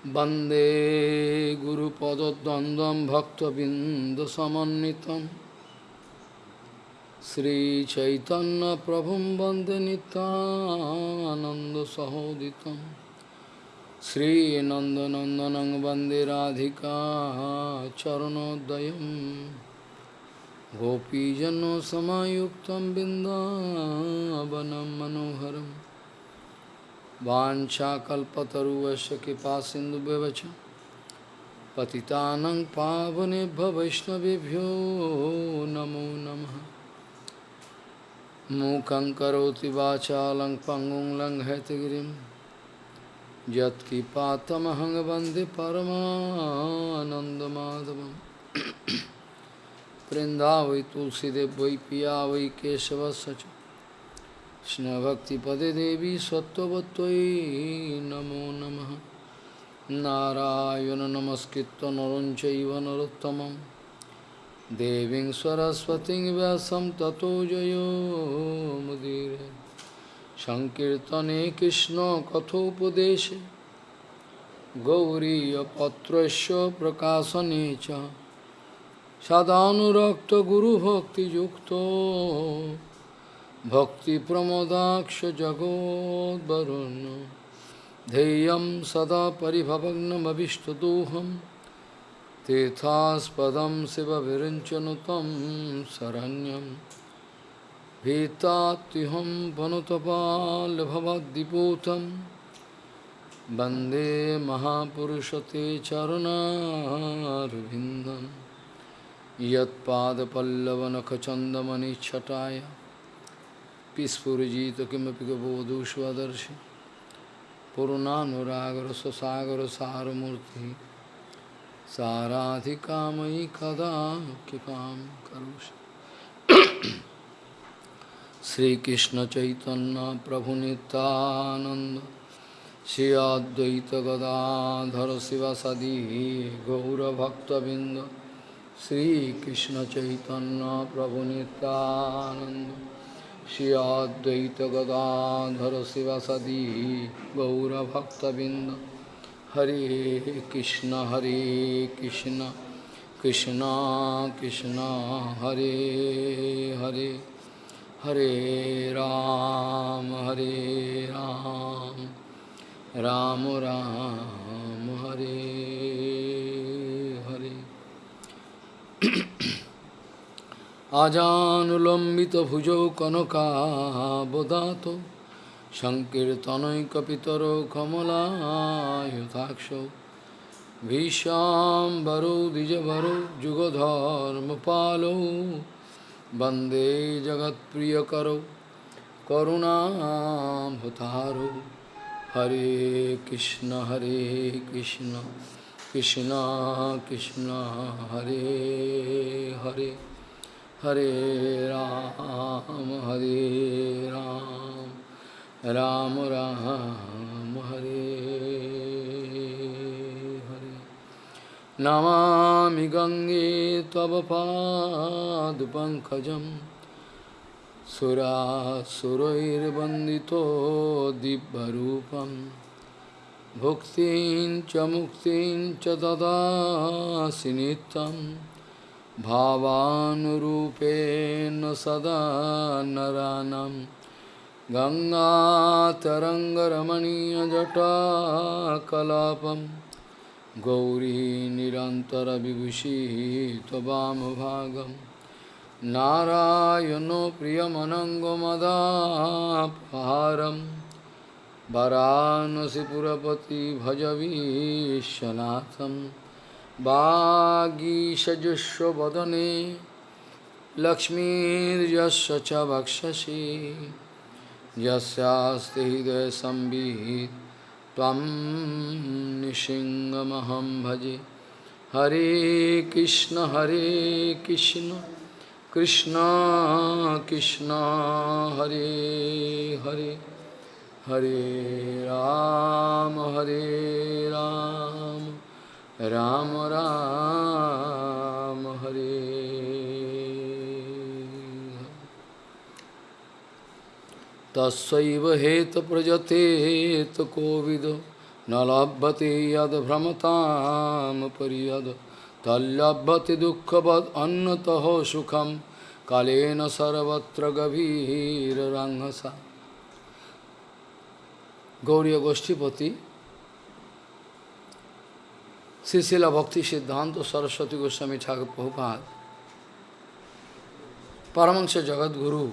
वन्दे गुरुपदद्वन्द्वं भक्तबिन्दुसमन्वितं श्रीचैतन्यप्रभुं वन्दे नितानन्दसहोदितं श्रीनन्दनन्दनं वन्दे राधिका चरणोदयं गोपीजनसमायुक्तं बिन्दावनं मनोहरम् वाञ्छाकल्पतरुवस्य कृपा सिन्धुव्यवच पतितानं पावनेभ्य वैष्णवेभ्यो नमो नमः। मूकं करोति वाचालं पङ्गुं लङ्घयतगिरिं यत्कृपातमहं वंदे परमानन्दमाधवं वृन्दावै तुलसीदेव वै पिया वै केशवस्य কৃষ্ণভক্তিপদে দেবী সত্যবত্যই নমো নম। নারায়ণ নমস্কৃত নরঞ্চৈব নরোত্তম দেবী সরস্বতী ব্যাসম ততো জয়োমুদীর সংকীর্তনে কৃষ্ণ কথোপদেশে। গৌরীপত্রস্য প্রকাশনে চ। সদানুরক্ত গুরুভক্তিযুক্ত। सदानुरक्तगुरुभक्तियुक्तो भक्तिप्रमोदाक्षजगोद्वरुन् ध्येयं सदा परिभवग्नमभिष्टदोहं तीर्थास्पदं शिवविरञ्चनु तं शरण्यं भीतात्युहं वनुतपाल्भवद्दिपूतं वंदे महापुरुषते चरणारविन्दं यत्पादपल्लवनखचन्दमनिच्छटाय किमपि स्फुजित किमपि कबोधुष्वदर्शी पूर्णानुरागर स्वसागर सारमूर्ति साराधि कामयि कदा कृपा करोषि। श्रीकृष्ण चैतन्य प्रभु नितानंद शिव सदी गौरभक्तबिंद श्रीकृष्ण चैतन्य प्रभु श्री अद्वैत गदाधर शिवसदी गौरभक्तबिंद हरे कृष्ण हरे कृष्ण कृष्ण कृष्ण, हरे हरे हरे राम हरे राम राम राम, हरे। আজানুলম্বিতভুজৌ কনকাবদাত সংকীর্তনৈকপিতরো কমলায়ুতাক্ষৌ ভীষাম্বরৌ দ্বিজভরৌ যুগধর্মপালৌ বন্দে জগৎপ্রিয়করৌ করুণাভতারৌ হরে কৃষ্ণ হরে কৃষ্ণ কৃষ্ণ কৃষ্ণ, হরে হরে। हरे राम हरे राम राम राम, हरे हरे। नमा गंगे तव पाद पंकज दिव्यरूपं। भुक्तिं च मुक्तिं च भावानुरूपेण सदा नरानं। गङ्गातरङ्गरमणीयजटाकलापं। गौरी निरन्तरविभूषी त्ववामभागं नारायणो प्रियमनङ्गमदापहारं। वरानसिपुरपति भजवीशनाथम्। বাগীষজস্ব বদনে লক্ষ্মীর্যস্ব চ বক্ষসি যস্যাস্তি হৃদয় সম্বিত তম ভজে হরে কৃষ্ণ হরে কৃষ্ণ কৃষ্ণ কৃষ্ণ হরে হরে হরে রাম হরে রাম রাম রাম হরে তৈব হেত প্রজতেত কোবিদ নলভতে যদ ভ্রমতাম পরিয়দ তল্লভ্যতে দুঃখবদ অন্যত সুখম কালেন সর্বত্র গভীর রাঙ্গসা Gauri গোষ্ঠীপতি Srila Bhakti Siddhanta Saraswati Goswami Thakur Prabhupada, Paramahansa Jagat Guru,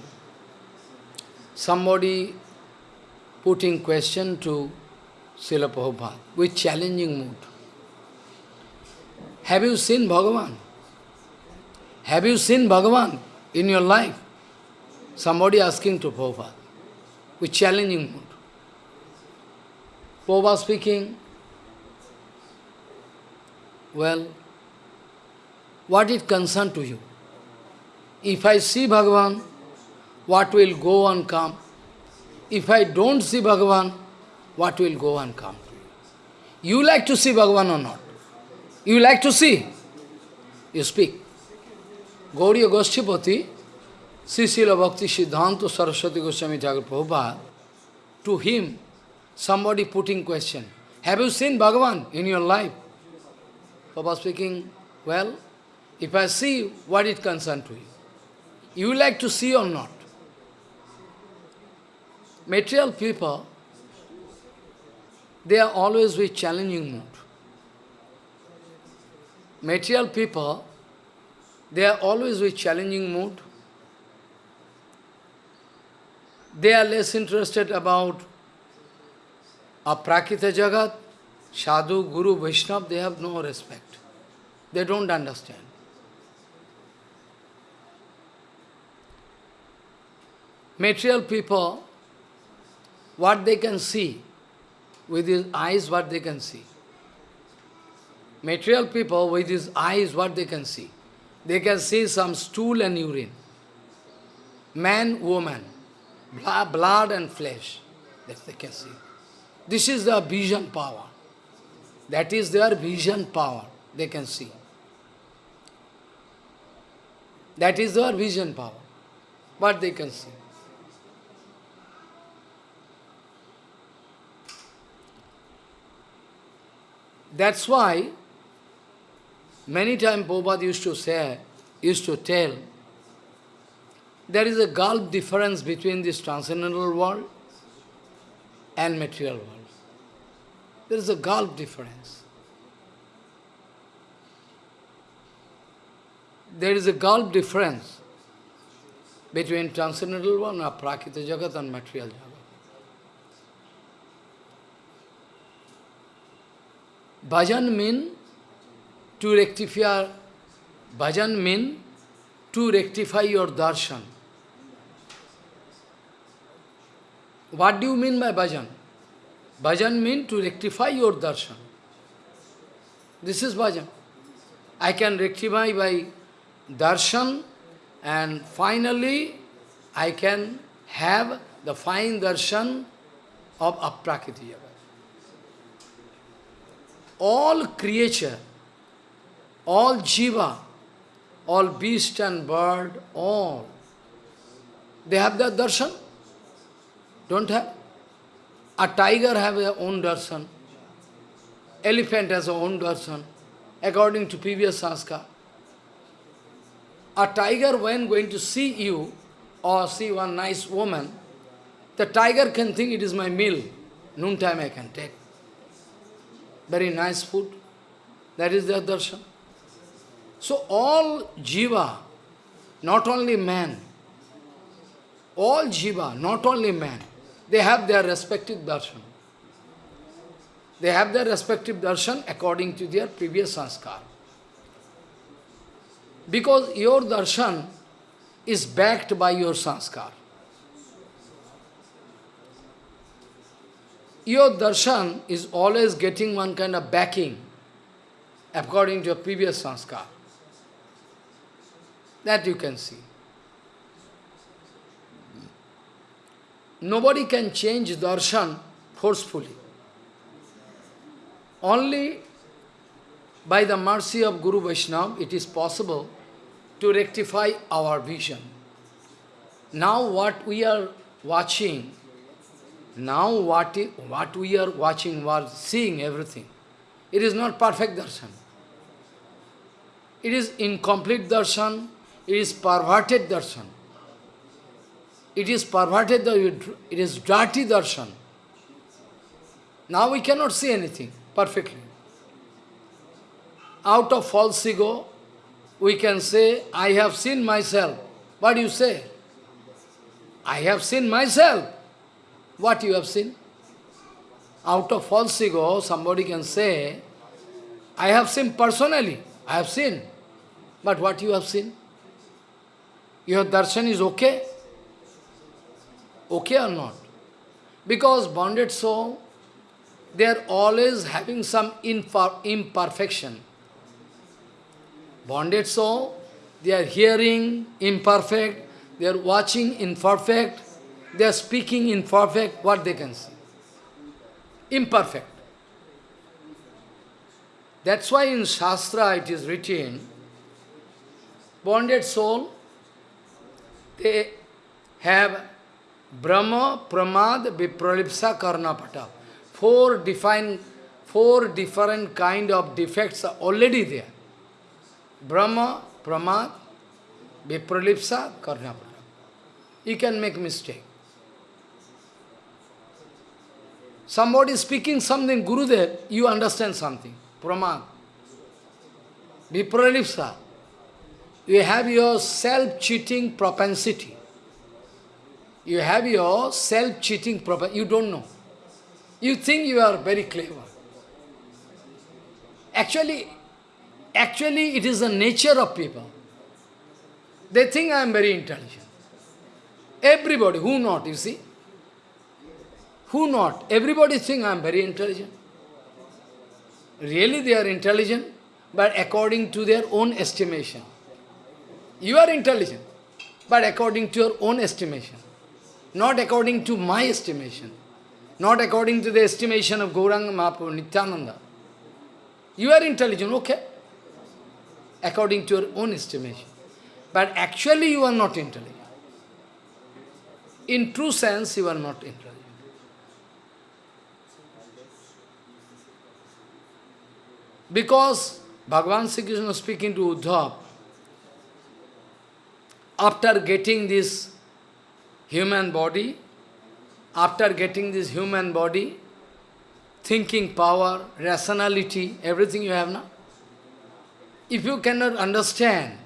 somebody putting question to Srila Prabhupada with challenging mood. Have you seen Bhagavan? Have you seen Bhagavan in your life? Somebody asking to Prabhupada with challenging mood. Prabhupada speaking, well, what is concern to you? If I see Bhagavan, what will go and come? If I don't see Bhagavan, what will go and come? You like to see Bhagavan or not? You like to see? You speak. Gauriya Goshtipati, Srila Bhakti Siddhanta Saraswati Goswami Thakur Prabhupada, to him, somebody putting question, have you seen Bhagavan in your life? Papa speaking, well, if I see, what it concern to you? You like to see or not? Material people, they are always with challenging mood. Material people, they are always with challenging mood. They are less interested about a Aprakita Jagat, Sadhu, Guru, Vaishnava, they have no respect. They don't understand. Material people, what they can see, with his eyes what they can see. Material people, with his eyes what they can see. They can see some stool and urine. Man, woman, blood and flesh, that they can see. This is the vision power. That is their vision power, they can see. That is their vision power, what they can see. That's why many times Prabhupada used to say, used to tell, there is a gulf difference between this transcendental world and material world. There is a gulf difference. There is a gulf difference between transcendental one, prakita jagat and material jagat. Bhajan mean to rectify, bhajan mean to rectify your darshan. What do you mean by bhajan? Bhajan means to rectify your darshan. This is bhajan. I can rectify by darshan and finally I can have the fine darshan of aprakiti All creature, all jiva, all beast and bird, all, they have their darshan? Don't have? A tiger have their own darshan. Elephant has a own darshan, according to previous sanskar. A tiger, when going to see you, or see one nice woman, the tiger can think it is my meal. Noontime I can take. Very nice food. That is their darshan. So all jiva, not only man, all jiva, not only man, they have their respective darshan. They have their respective darshan according to their previous sanskar. Because your darshan is backed by your sanskar. Your darshan is always getting one kind of backing according to your previous sanskar. That you can see. Nobody can change darshan forcefully. Only by the mercy of Guru Vaishnava it is possible to rectify our vision. Now what we are watching, Now what, what we are watching, we are seeing everything, it is not perfect darshan. It is incomplete darshan, it is perverted darshan. It is perverted, it is dirty darshan. Now we cannot see anything perfectly. Out of false ego, we can say, I have seen myself. What do you say? I have seen myself. What you have seen? Out of false ego, somebody can say, I have seen personally. I have seen. But what you have seen? Your darshan is okay? Okay or not? Because bonded soul, they are always having some imperfection. Bonded soul, they are hearing imperfect, they are watching imperfect, they are speaking imperfect, what they can see? Imperfect. That's why in Shastra it is written, bonded soul, they have Brahma, Pramad, Vipralipsa, Karnapata. Four defined, four different kind of defects are already there. Brahma, Pramad, Vipralipsa, Karnapata. You can make mistake. Somebody speaking something, Gurudev, you understand something. Pramad. Vipralipsa. You have your self-cheating propensity. You have your self-cheating propensity. You don't know. You think you are very clever. Actually, actually it is the nature of people. They think I am very intelligent. Everybody, who not, you see? Who not? Everybody think I am very intelligent. Really they are intelligent, but according to their own estimation. You are intelligent, but according to your own estimation. Not according to my estimation. Not according to the estimation of Gauranga Mahaprabhu, Nityananda. You are intelligent, okay? According to your own estimation. But actually you are not intelligent. In true sense, you are not intelligent. Because Bhagavan Sri Krishna speaking to Uddhav, after getting this human body, after getting this human body, thinking power, rationality, everything you have now, if you cannot understand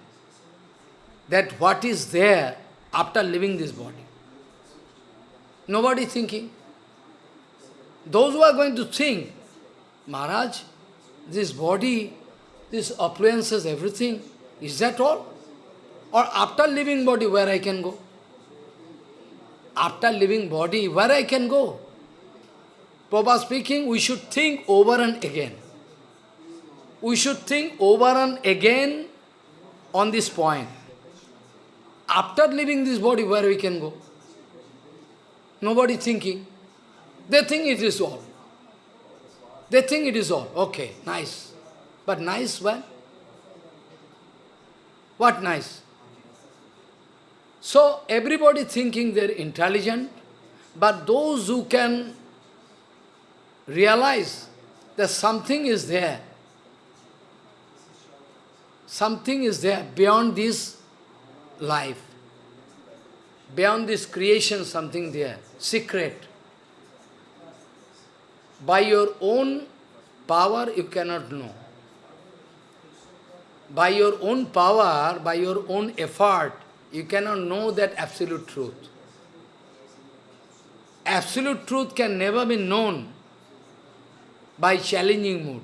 that what is there after leaving this body, nobody thinking. Those who are going to think, Maharaj, this body, this appliances, everything, is that all? Or after leaving body, where I can go? After leaving body, where I can go? Prabhupada speaking, we should think over and again. We should think over and again on this point. After leaving this body, where we can go? Nobody thinking. They think it is all. They think it is all. Okay, nice. But nice when? What nice? So everybody thinking they're intelligent, but those who can realize that something is there, something is there beyond this life, beyond this creation, something there, secret. By your own power, you cannot know. By your own power, by your own effort, you cannot know that absolute truth. Absolute truth can never be known by challenging mood.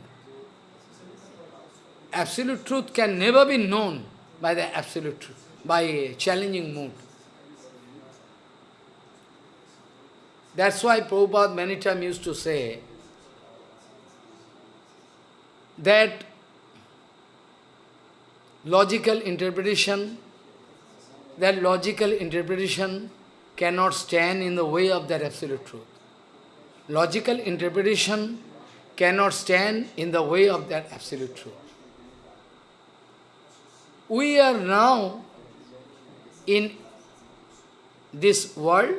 Absolute truth can never be known by the absolute truth, by challenging mood. That's why Prabhupada many times used to say that logical interpretation that logical interpretation cannot stand in the way of that absolute truth. Logical interpretation cannot stand in the way of that absolute truth. We are now in this world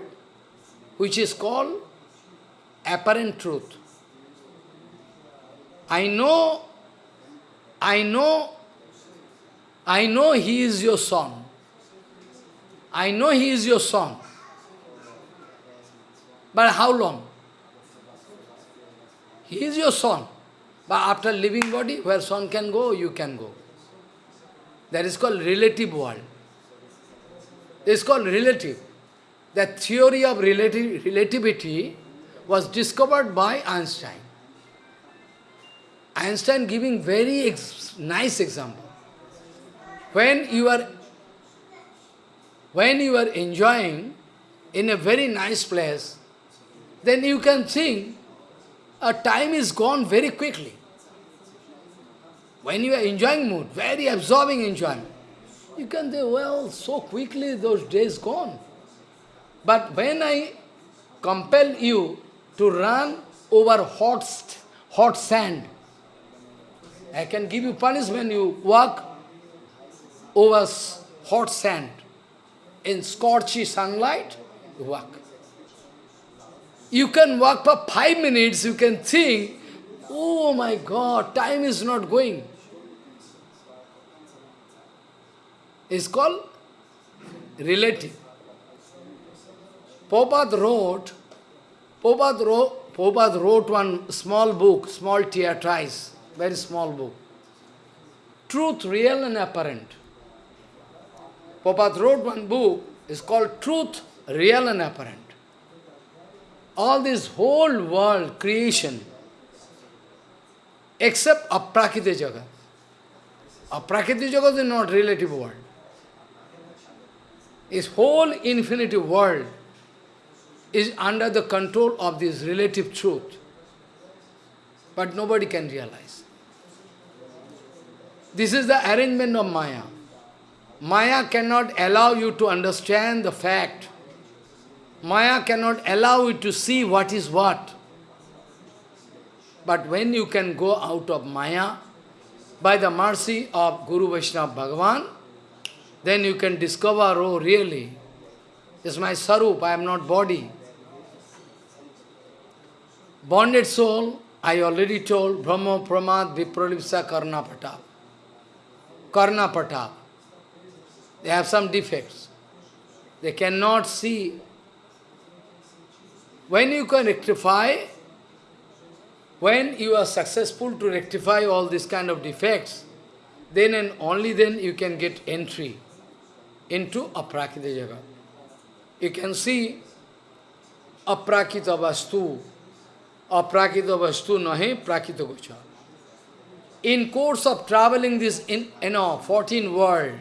which is called apparent truth. I know, I know, I know he is your son. I know he is your son. But how long? He is your son. But after living body, where son can go, you can go. That is called relative world. Is called relative. The theory of relativ relativity was discovered by Einstein. Einstein giving very ex nice example. When you are when you are enjoying in a very nice place, then you can think a time is gone very quickly. When you are enjoying mood, very absorbing enjoyment, you can say, well, so quickly those days gone. But when I compel you to run over hot, hot sand, I can give you punishment, you walk over hot sand. In scorchy sunlight, you walk. You can walk for five minutes, you can think, oh my God, time is not going. It's called relative. Prabhupada wrote, Prabhupada wrote, Prabhupada wrote one small book, small treatise, very small book. Truth, real and apparent. Prabhupada wrote one book, it's called Truth, Real and Apparent. All this whole world, creation, except Aprakita Jagat. Aprakita Jagat is not relative world. This whole infinity world is under the control of this relative truth. But nobody can realize. This is the arrangement of Maya. Maya cannot allow you to understand the fact. Maya cannot allow you to see what is what. But when you can go out of Maya, by the mercy of Guru Vaishnava Bhagavan, then you can discover, oh really, is my sarup, I am not body. Bonded soul, I already told, Bhrama Pramad Vipralipsa Karna Patap. Karna Patap. They have some defects. They cannot see. When you can rectify, when you are successful to rectify all these kind of defects, then and only then you can get entry into aprakita jagat. You can see aprakita vastu, aprakita vastu nahi prakita gocha. In course of traveling this in you know 14 world,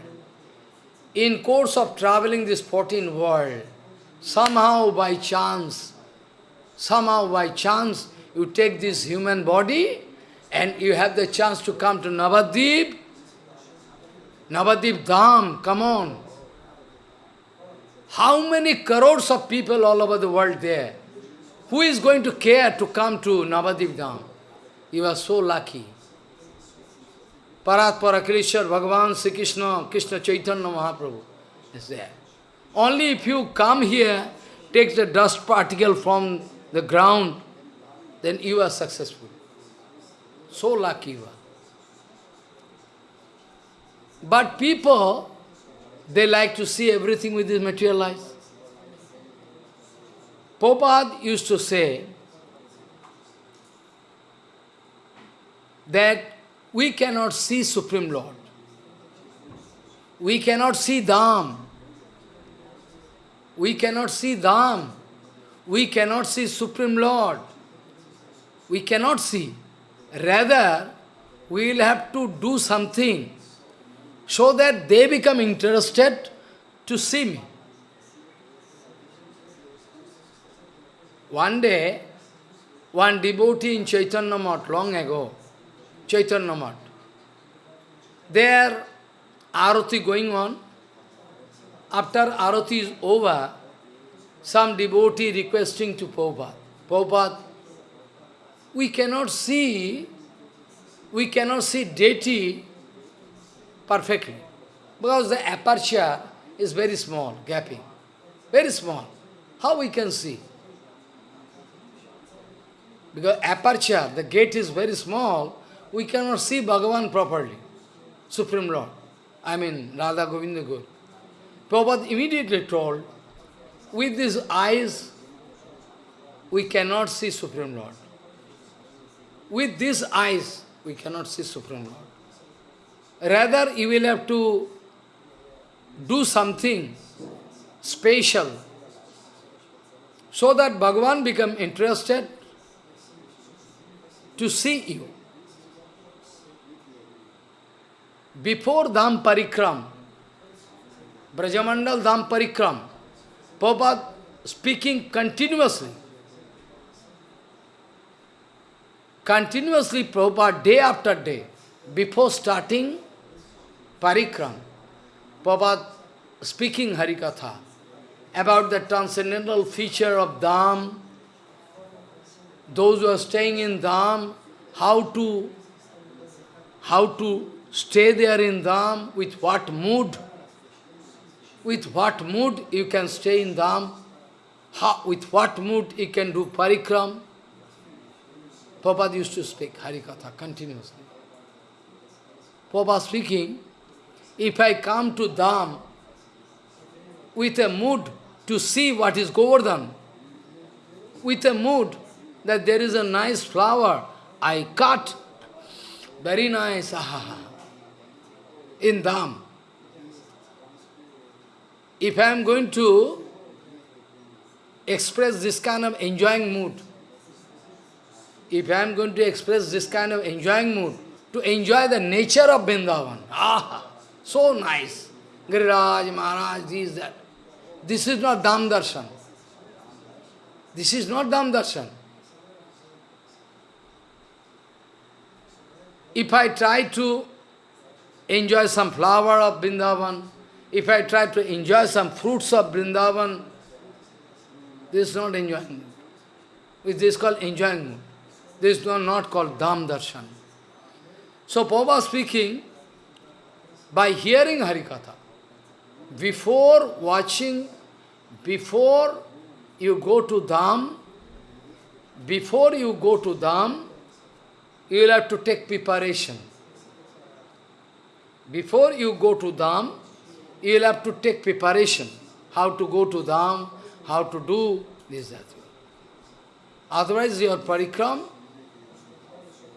in course of traveling this 14 world, somehow by chance, somehow by chance, you take this human body and you have the chance to come to Navadip, Navadip Dham, come on. How many crores of people all over the world there? Who is going to care to come to Navadip Dham? You are so lucky. Parat Parakileshwar, Bhagavan, Sri Krishna, Krishna Chaitanya Mahaprabhu is there. Only if you come here, take the dust particle from the ground, then you are successful. So lucky you are. But people, they like to see everything with this material eyes. Prabhupada used to say that we cannot see Supreme Lord. We cannot see Dham. We cannot see Dham. We cannot see Supreme Lord. We cannot see. Rather, we will have to do something so that they become interested to see me. One day, one devotee in Chaitanya Math long ago, Chaitanya Math. There, arati going on. After arati is over, some devotee requesting to Prabhupada, Prabhupada, we cannot see, we cannot see deity perfectly. Because the aperture is very small, gapping. Very small. How we can see? Because aperture, the gate is very small, we cannot see Bhagavan properly, Supreme Lord. I mean, Radha Govinda Gur. Prabhupada immediately told, with these eyes, we cannot see Supreme Lord. With these eyes, we cannot see Supreme Lord. Rather, you will have to do something special so that Bhagavan become interested to see you. Before Dham Parikram, Brajamandal Dham Parikram, Prabhupada speaking continuously. Continuously Prabhupada day after day, before starting Parikram, Prabhupada speaking Harikatha about the transcendental feature of Dham, those who are staying in Dham, how to, how to stay there in Dham, with what mood, with what mood you can stay in Dham, how, with what mood you can do parikram. Prabhupada used to speak Harikatha continuously. Prabhupada speaking, if I come to Dham with a mood to see what is Govardhan, with a mood that there is a nice flower, I cut, very nice, ah, in Dham. If I am going to express this kind of enjoying mood, if I am going to express this kind of enjoying mood, to enjoy the nature of Vrindavan, ah, so nice, Giriraj, Maharaj, this, that. This is not Dham Darshan. This is not Dham Darshan. If I try to enjoy some flower of Vrindavan, if I try to enjoy some fruits of Vrindavan, this is not enjoyment. This is called enjoyment. This is not called Dham Darshan. So Prabhupada speaking, by hearing Harikatha, before watching, before you go to Dham, before you go to Dham, you will have to take preparation. Before you go to Dham, you will have to take preparation. How to go to Dham, how to do this, that. Otherwise your parikram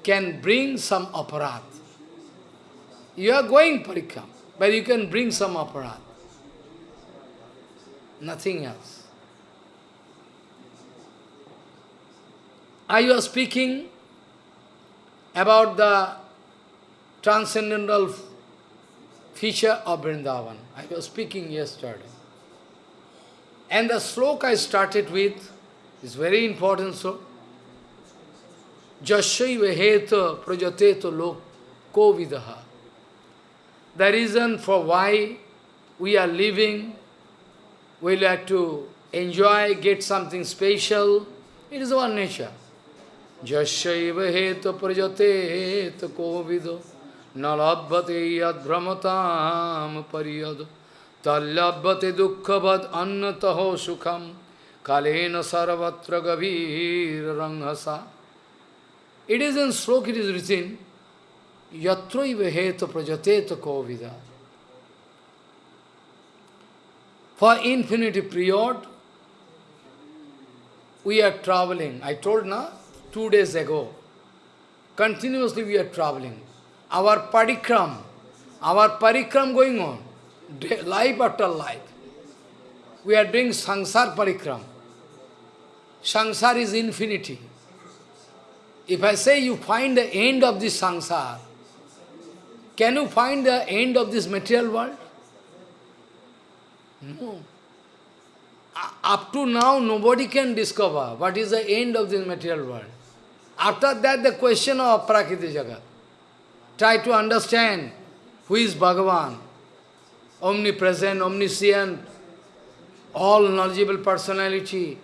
can bring some aparat. You are going parikram, but you can bring some aparat. Nothing else. I was speaking about the transcendental feature of Vrindavan. I was speaking yesterday. And the sloka I started with is very important so. Jasyaiva heta prajateto loko vidaha. The reason for why we are living, we have to enjoy, get something special, it is our nature. Jasyaiva heta prajateto ko vidaha nalabhate yadbrahmatam pariyad tallabhate dukkhavad annataho sukham kalena sarvatra gavir ranghasa. It is in slok, it is written, yatraiva heta prajateta kovida. For infinity period, we are traveling. I told na two days ago, continuously we are traveling our parikram, our parikram going on, life after life. We are doing sansar parikram. Sansar is infinity. If I say you find the end of this sansar, can you find the end of this material world? No. Up to now, nobody can discover what is the end of this material world. After that, the question of Prakriti Jagat. Try to understand who is Bhagavan, omnipresent, omniscient, all knowledgeable personality.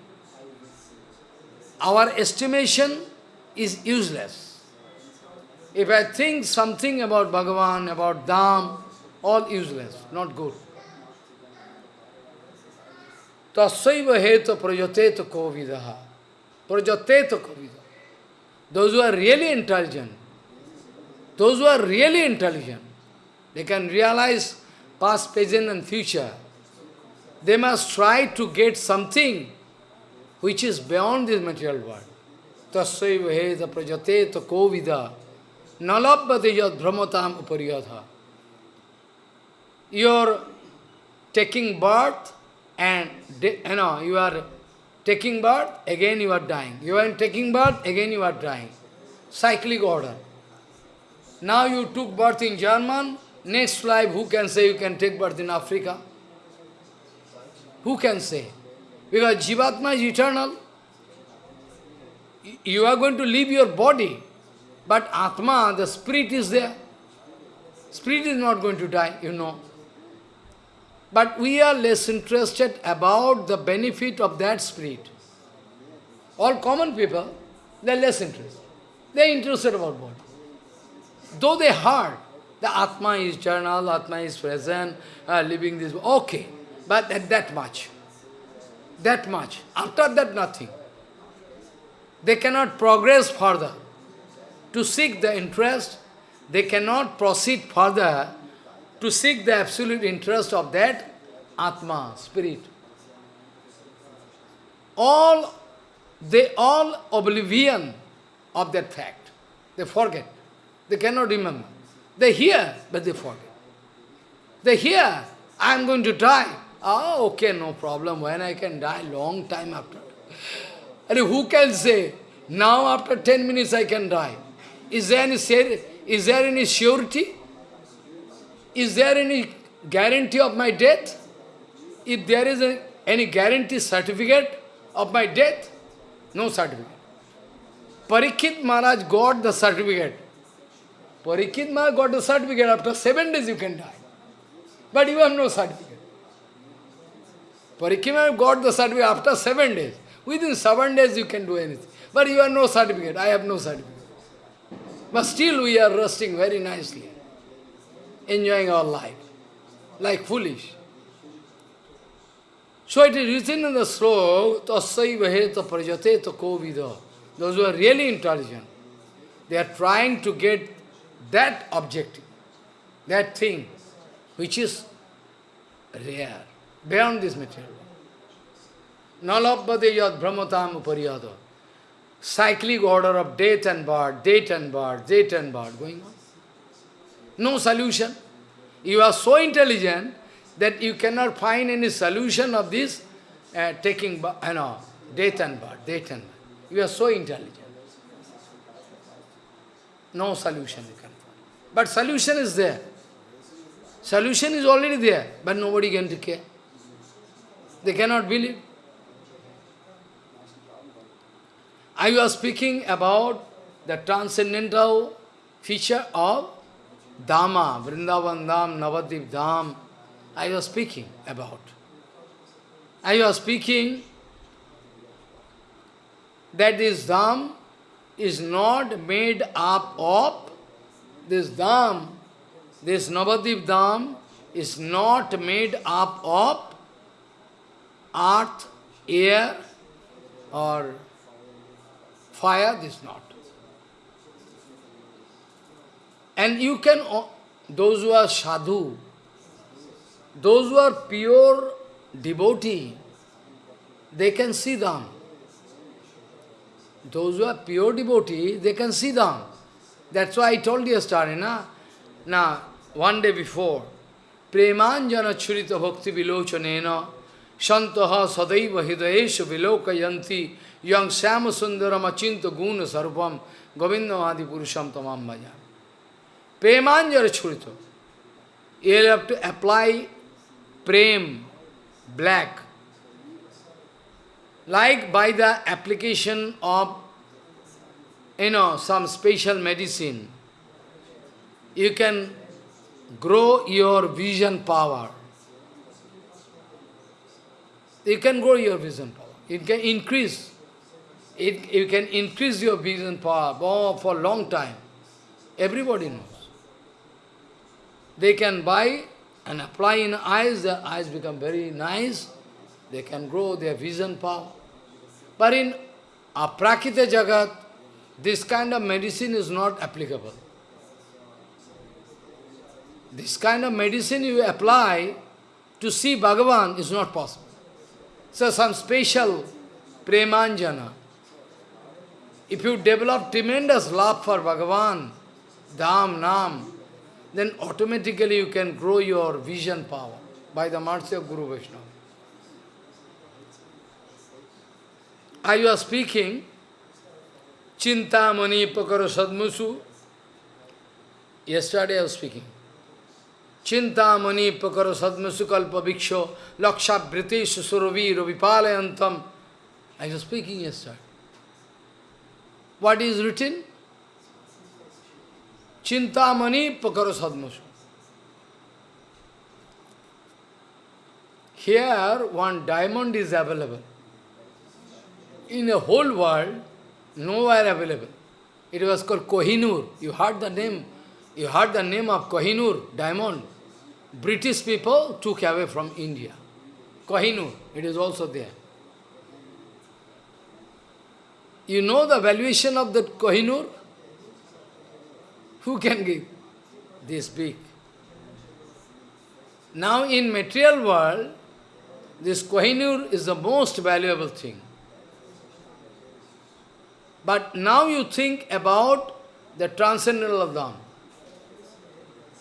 Our estimation is useless. If I think something about Bhagavan, about Dham, all useless, not good. Tasaiva heta prajateta kovidaha. Prajateta kovidaha. those who are really intelligent, those who are really intelligent, they can realize past, present and future. They must try to get something which is beyond this material world. Tassaiva heta prajate ta kovida nalabhate yad brahmatam upariyatha. You are taking birth and, you know, you are taking birth, again you are dying. You are taking birth, again you are dying. Cyclic order. Now you took birth in German, next life who can say you can take birth in Africa? Who can say? Because Jivatma is eternal. You are going to leave your body, but Atma, the spirit is there. Spirit is not going to die, you know. But we are less interested about the benefit of that spirit. All common people, they are less interested. They are interested about body. Though they heard, the Atma is eternal, Atma is present, uh, living this, okay. But at that much. That much. After that, nothing. They cannot progress further. To seek the interest, they cannot proceed further to seek the absolute interest of that Atma, spirit. All, they all oblivion of that fact. They forget. They cannot remember. They hear, but they forget. They hear, I am going to die. Ah, okay, no problem. When I can die? Long time after. And who can say, now after 10 minutes I can die? Is there any, is there any surety? Is there any guarantee of my death? If there is a, any guarantee certificate of my death, no certificate. Parikshit Maharaj got the certificate. Parikshit Maharaj got the certificate, after seven days you can die. But you have no certificate. Parikshit Maharaj got the certificate after seven days. Within seven days you can do anything. But you have no certificate, I have no certificate. But still we are resting very nicely, enjoying our life, like foolish. So it is written in the sloka, tasaiva heta prajate to Those who are really intelligent, they are trying to get that objective, that thing, which is rare, beyond this material. Nalabhade yad brahmatam upariyada. Cyclic order of death and birth, death and birth, death and birth going on. No solution. You are so intelligent that you cannot find any solution of this uh, taking, you know, death and birth, death and birth. You are so intelligent. No solution. But solution is there. Solution is already there, but nobody can take care. They cannot believe. I was speaking about the transcendental feature of Dhamma, Vrindavan Dham, Navadip Dham, I was speaking about. I was speaking that this Dham is not made up of, this Dham, this Navadip Dham is not made up of earth, air or fire, this not. And you can, those who are sadhu, those who are pure devotee, they can see them. Those who are pure devotee, they can see them. That's why I told you yesterday, na? Now, one day before, Premanjana Churita Bhakti Vilochanena Shantaha Sadaiva Hidayesha Vilokayanti Yang Sama Sundaram Achinta Guna Sarupam Govindamadi Purusham Tamam Bhajan. Premanjana Churita. You have to apply prem, black. Like by the application of, you know, some special medicine, you can grow your vision power. You can grow your vision power. It can increase. It, you can increase your vision power oh, for a long time. Everybody knows. They can buy and apply in eyes, their eyes become very nice, they can grow their vision power. But in Aprakita Jagat, this kind of medicine is not applicable. This kind of medicine you apply to see Bhagavan is not possible. So some special premanjana. If you develop tremendous love for Bhagavan, Dham, Nam, then automatically you can grow your vision power by the mercy of Guru Vaishnava. I was speaking, Chinta Mani Pakara Sadmusu. Yesterday I was speaking. Chinta Mani Pakara Sadmusu Kalpa Bhiksho Laksha British Suravi Ravipalayantam. I was speaking yesterday. What is written? Chintamani Pakara Sadmusu. Here one diamond is available. In the whole world, nowhere available. It was called Kohinoor. You heard the name, you heard the name of Kohinoor, diamond. British people took away from India. Kohinoor, it is also there. You know the valuation of that Kohinoor? Who can give this big? Now in material world, this Kohinoor is the most valuable thing. But now you think about the transcendental Dham.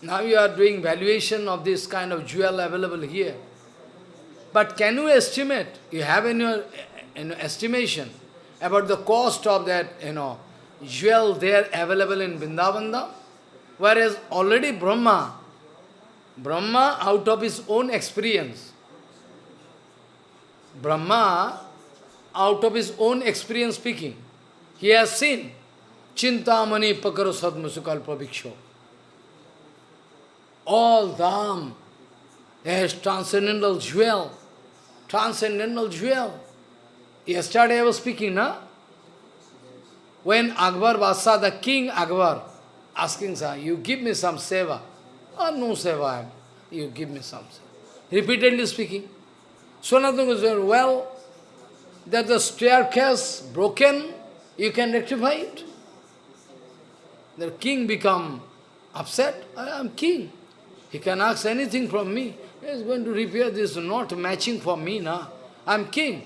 Now you are doing valuation of this kind of jewel available here. But can you estimate, you have in your in estimation about the cost of that, you know, jewel there available in Vrindavanda? Whereas already Brahma, Brahma out of his own experience, Brahma out of his own experience speaking, he has seen Chintamani Pakaro Sadmusukalpa Bhikshu. All Dham has transcendental jewel, transcendental jewel. Yesterday I was speaking, na? When Akbar Basa, the king Akbar, asking, sir, you give me some seva. Oh, no seva, you give me some seva. Repeatedly speaking. Sanatana was well, that the staircase broken, you can rectify it. The king become upset. I am king. He can ask anything from me. He is going to repair this, not matching for me now. I am king.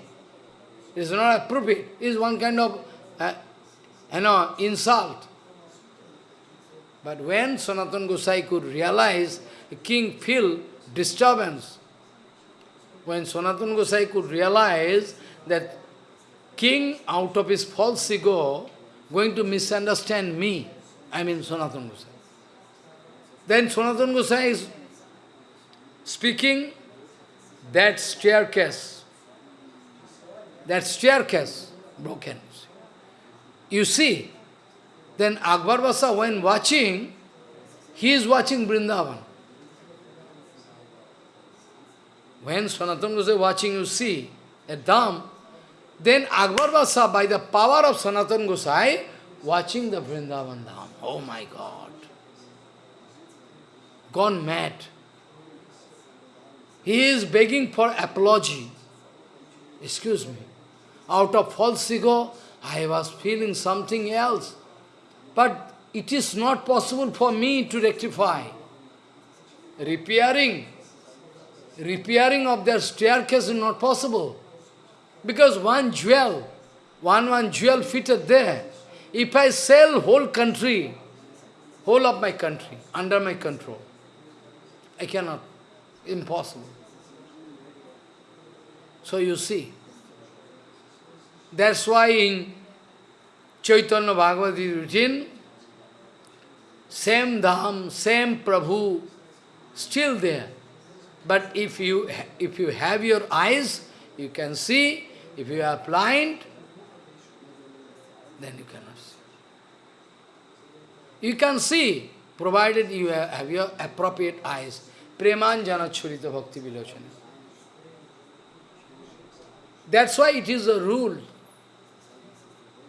It is not appropriate. It is one kind of, uh, you know, insult. But when Sanatan Gosai could realize, the king feel disturbance. When Sanatan Gosai could realize that king out of his false ego going to misunderstand me, I mean Sanatan Gosai. Then Sanatan Gosai is speaking that staircase, that staircase broken. You see, then Akbar when watching, he is watching Vrindavan. When Sanatana Goswami watching, you see a Dham, then Akbar Basa, by the power of Sanatana Gosai, watching the Vrindavan Dham. Oh my God! Gone mad. He is begging for apology. Excuse me. Out of false ego, I was feeling something else. But it is not possible for me to rectify. Repairing, repairing of their staircase is not possible. Because one jewel, one one jewel fitted there, if I sell whole country, whole of my country, under my control, I cannot, impossible. So you see, that's why in Chaitanya Bhagavati routine, same Dham, same Prabhu, still there. But if you, if you have your eyes, you can see. If you are blind, then you cannot see. You can see, provided you have your appropriate eyes. Premanjana Churita Bhakti Vilochana. That's why it is a rule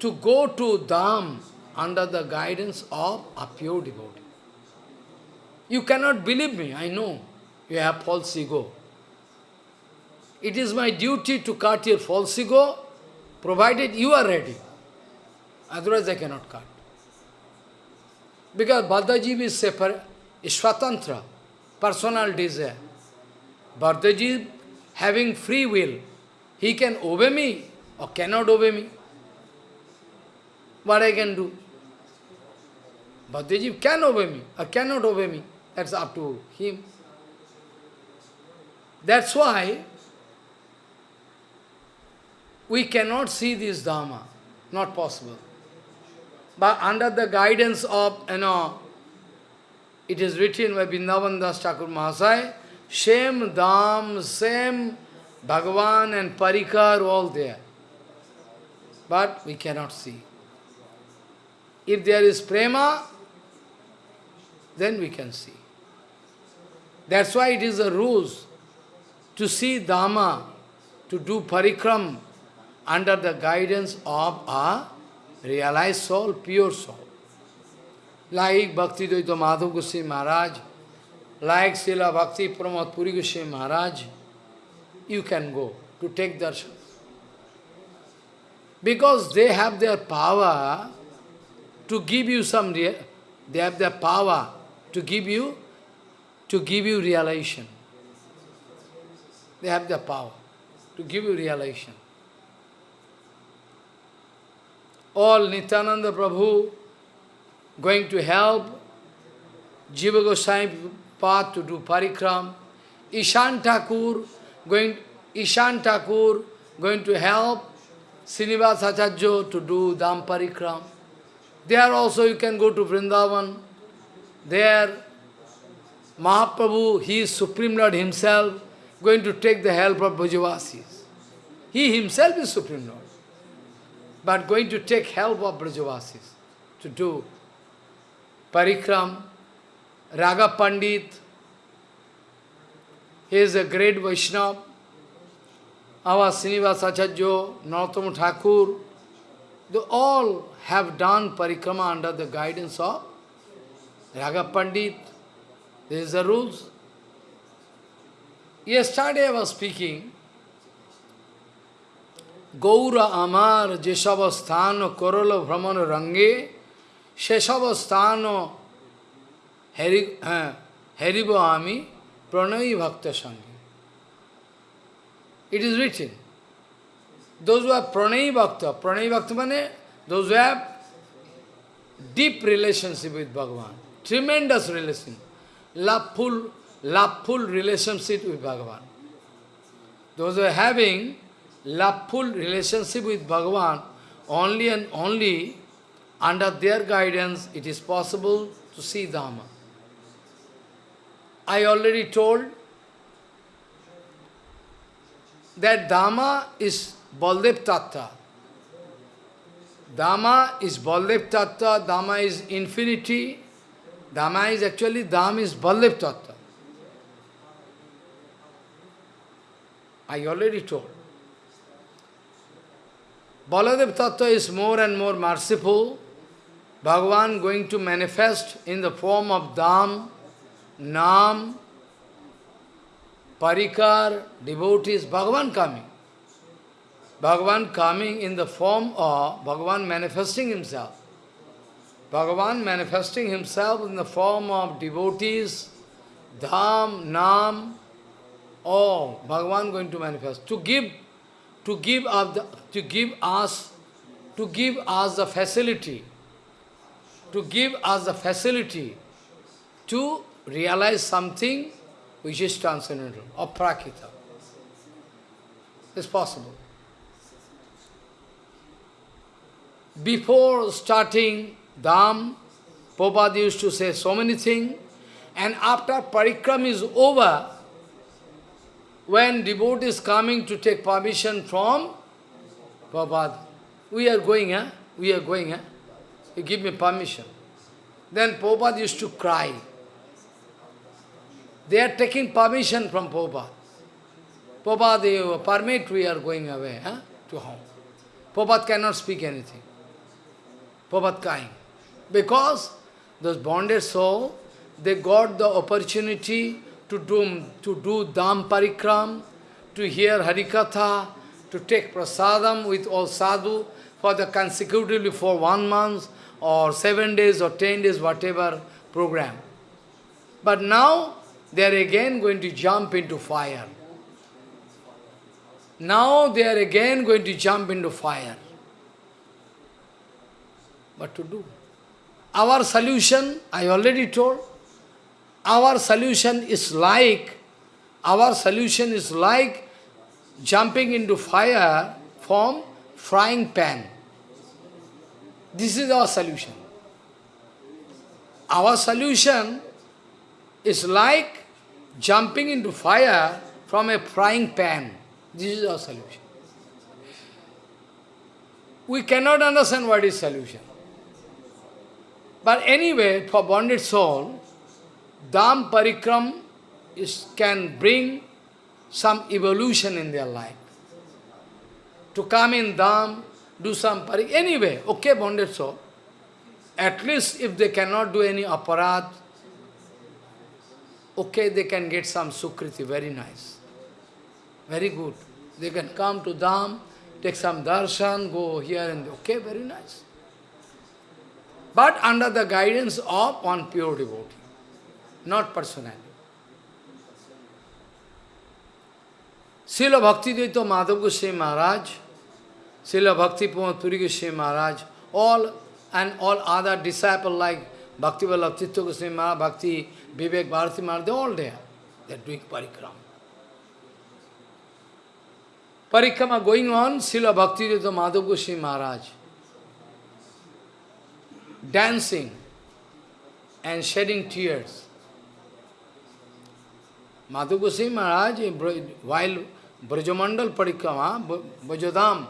to go to Dham under the guidance of a pure devotee. You cannot believe me, I know. You have false ego. It is my duty to cut your false ego, provided you are ready. Otherwise I cannot cut. Because Badajiv is separate, is Swatantra, personal desire. Badajiv having free will, he can obey me or cannot obey me. What I can do? Bhaddejiv can obey me or cannot obey me. That's up to him. That's why we cannot see this Dharma. Not possible. But under the guidance of, you know, it is written by Vrindavan Das Mahasaya, same Dham, same Bhagavan and Parikar, all there. But we cannot see. If there is prema, then we can see. That's why it is a ruse to see Dhamma, to do parikram under the guidance of a realized soul, pure soul. Like Bhakti Dayita Madhav Goswami Maharaj, like Srila Bhakti Pramod Puri Goswami Maharaj, you can go to take darshan. Because they have their power to give you some, they have their power to give you, to give you realization. They have the power to give you realization. All Nityananda Prabhu going to help Jiva Goswami path to do parikram. Ishan Thakur going Ishan Thakur going to help Srinivas Acharya to do Dham parikram. There also you can go to Vrindavan. There Mahaprabhu, he is Supreme Lord himself, going to take the help of Brajavasis. He himself is Supreme Lord, but going to take help of Brajavasis to do Parikram, Raghava Pandit, he is a great Vaishnava, our Srinivas Acharya, Narottam Thakur, they all have done parikrama under the guidance of Raghava Pandit. This is the rules. Yesterday I was speaking, Gaura Amar Jeshavasthano Korolo Brahmana Range Sheshavasthano Haribo Ami Pranayi Bhakta Sangi. It is written. Those who have Pranayi Bhakta, Pranayi Bhakta means those who have deep relationship with Bhagavan, tremendous relation, loveful, loveful relationship with Bhagavan. Those who are having loveful relationship with Bhagavan, only and only under their guidance it is possible to see Dhamma. I already told that Dhamma is Baldev Tattva. Dhamma is Baldev Tattva, Dhamma is infinity, Dhamma is actually, Dham is Baldev Tattva. I already told. Baladev Tattva is more and more merciful. Bhagavan going to manifest in the form of Dham, Nam, Parikar, devotees, Bhagavan coming. Bhagavan coming in the form of Bhagavan manifesting himself. Bhagavan manifesting himself in the form of devotees, Dham, Nam, all Bhagavan going to manifest. To give, to give up the, to give us, to give us the facility, to give us the facility to realize something which is transcendental, or prakita. It's possible. Before starting Dham, Prabhupada used to say so many things, and after parikram is over, when devotee is coming to take permission from Prabhupada, we are going, eh? we are going, eh? you give me permission. Then Prabhupada used to cry. They are taking permission from Prabhupada. Prabhupada, you permit, we are going away eh? to home. Prabhupada cannot speak anything. Prabhupada crying. Because those bonded soul, they got the opportunity to do, to do Dham Parikram, to hear Harikatha, to take prasadam with all sadhu. for the consecutively for one month or seven days or ten days, whatever program. But now they are again going to jump into fire. Now they are again going to jump into fire. What to do? Our solution, I already told, our solution is like, our solution is like jumping into fire from frying pan. This is our solution. Our solution is like jumping into fire from a frying pan. This is our solution. We cannot understand what is solution. But anyway, for bonded soul, Dham Parikram is, can bring some evolution in their life. To come in Dham, do some parik, anyway, okay, bonded soul. At least if they cannot do any aparat, okay, they can get some sukriti, very nice. Very good. They can come to Dham, take some darshan, go here and. Okay, very nice. But under the guidance of one pure devotee, not personality. Srila Bhaktivedanta Madhav Goswami Maharaj, Srila Bhakti Puri Goswami Maharaj, all and all other disciples like Bhakti Vallabh Goswami Maharaj, Bhakti Vivek Bharati Maharaj, they all there. They are doing parikrama. Parikrama going on, Srila Bhaktivedanta Madhav Goswami Maharaj, dancing and shedding tears. Madhav Goswami Maharaj, while Brajamandal Parikrama, Brajadam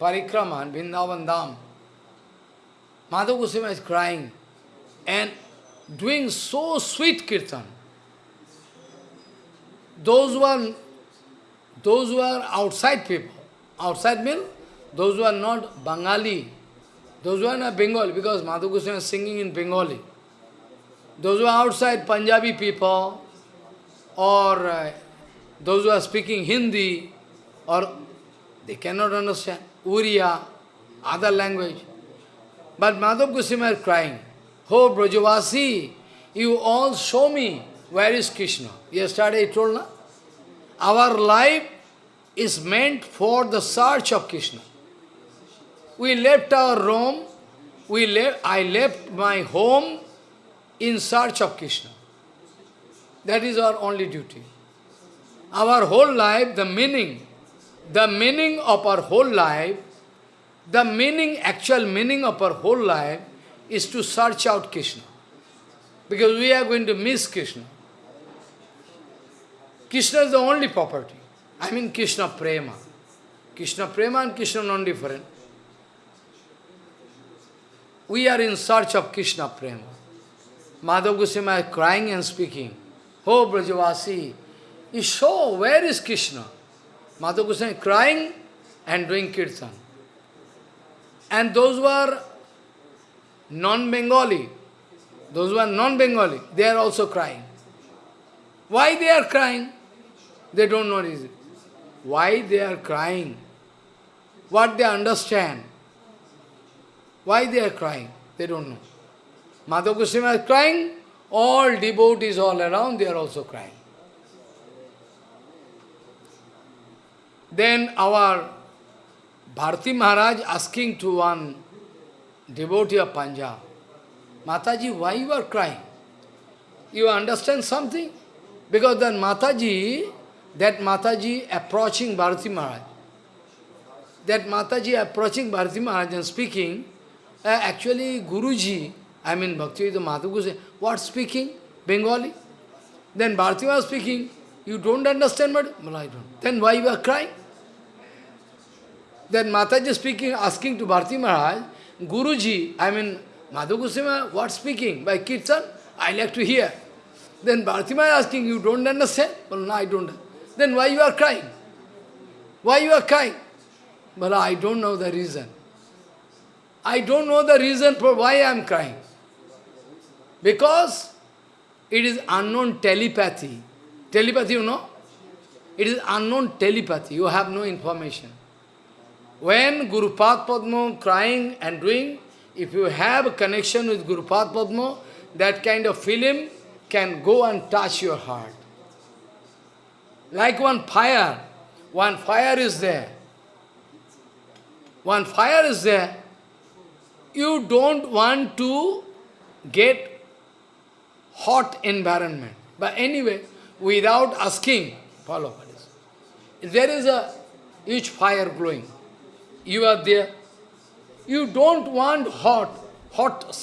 Parikrama, Vrindavan Dham, Madhav Goswami is crying and doing so sweet kirtan. Those who are, those who are outside people, outside means those who are not Bengali, those who are not Bengali, because Madhav Goswami is singing in Bengali. Those who are outside Punjabi people, or uh, those who are speaking Hindi, or they cannot understand Uriya, other language. But Madhav Goswami is crying, Oh Brajavasi, you all show me where is Krishna. Yesterday I told, na? Our life is meant for the search of Krishna. We left our home, we left, I left my home in search of Krishna. That is our only duty. Our whole life, the meaning, the meaning of our whole life, the meaning, actual meaning of our whole life is to search out Krishna. Because we are going to miss Krishna. Krishna is the only property. I mean Krishna Prema. Krishna Prema and Krishna non-different. We are in search of Krishna Prema. Madhav Goswami is crying and speaking. Oh Brajavasi, you show where is Krishna? Madhav Goswami crying and doing kirtan. And those who are non-Bengali, those who are non-Bengali, they are also crying. Why they are crying? They don't know reason. Why they are crying? What they understand? Why they are crying? They don't know. Madhav Goswami is crying, all devotees all around, they are also crying. Then our Bharati Maharaj asking to one devotee of Punjab, Mataji, why you are crying? You understand something? Because that Mataji, that Mataji approaching Bharati Maharaj, that Mataji approaching Bharati Maharaj and speaking, uh, actually Guruji, I mean bhakti. Bhaktivedanta say, what speaking? Bengali? Then Bharati was speaking, you don't understand what? Well, I don't. Then why you are crying? Then Mataji speaking, asking to Bharati Maharaj, Guruji, I mean Madhu Goswami, what speaking? By Kirtan? I like to hear. Then Bharati Maharaj asking, you don't understand? Well, no, I don't. Then why you are crying? Why you are crying? Well, I don't know the reason. I don't know the reason for why I am crying. Because it is unknown telepathy. Telepathy, you know? It is unknown telepathy. You have no information. When Guru Padma crying and doing, if you have a connection with Guru Padma, that kind of film can go and touch your heart. Like one fire, one fire is there. One fire is there. You don't want to get hot environment. But anyway, without asking, follow what is. There is a huge fire glowing, you are there. You don't want hot, hot,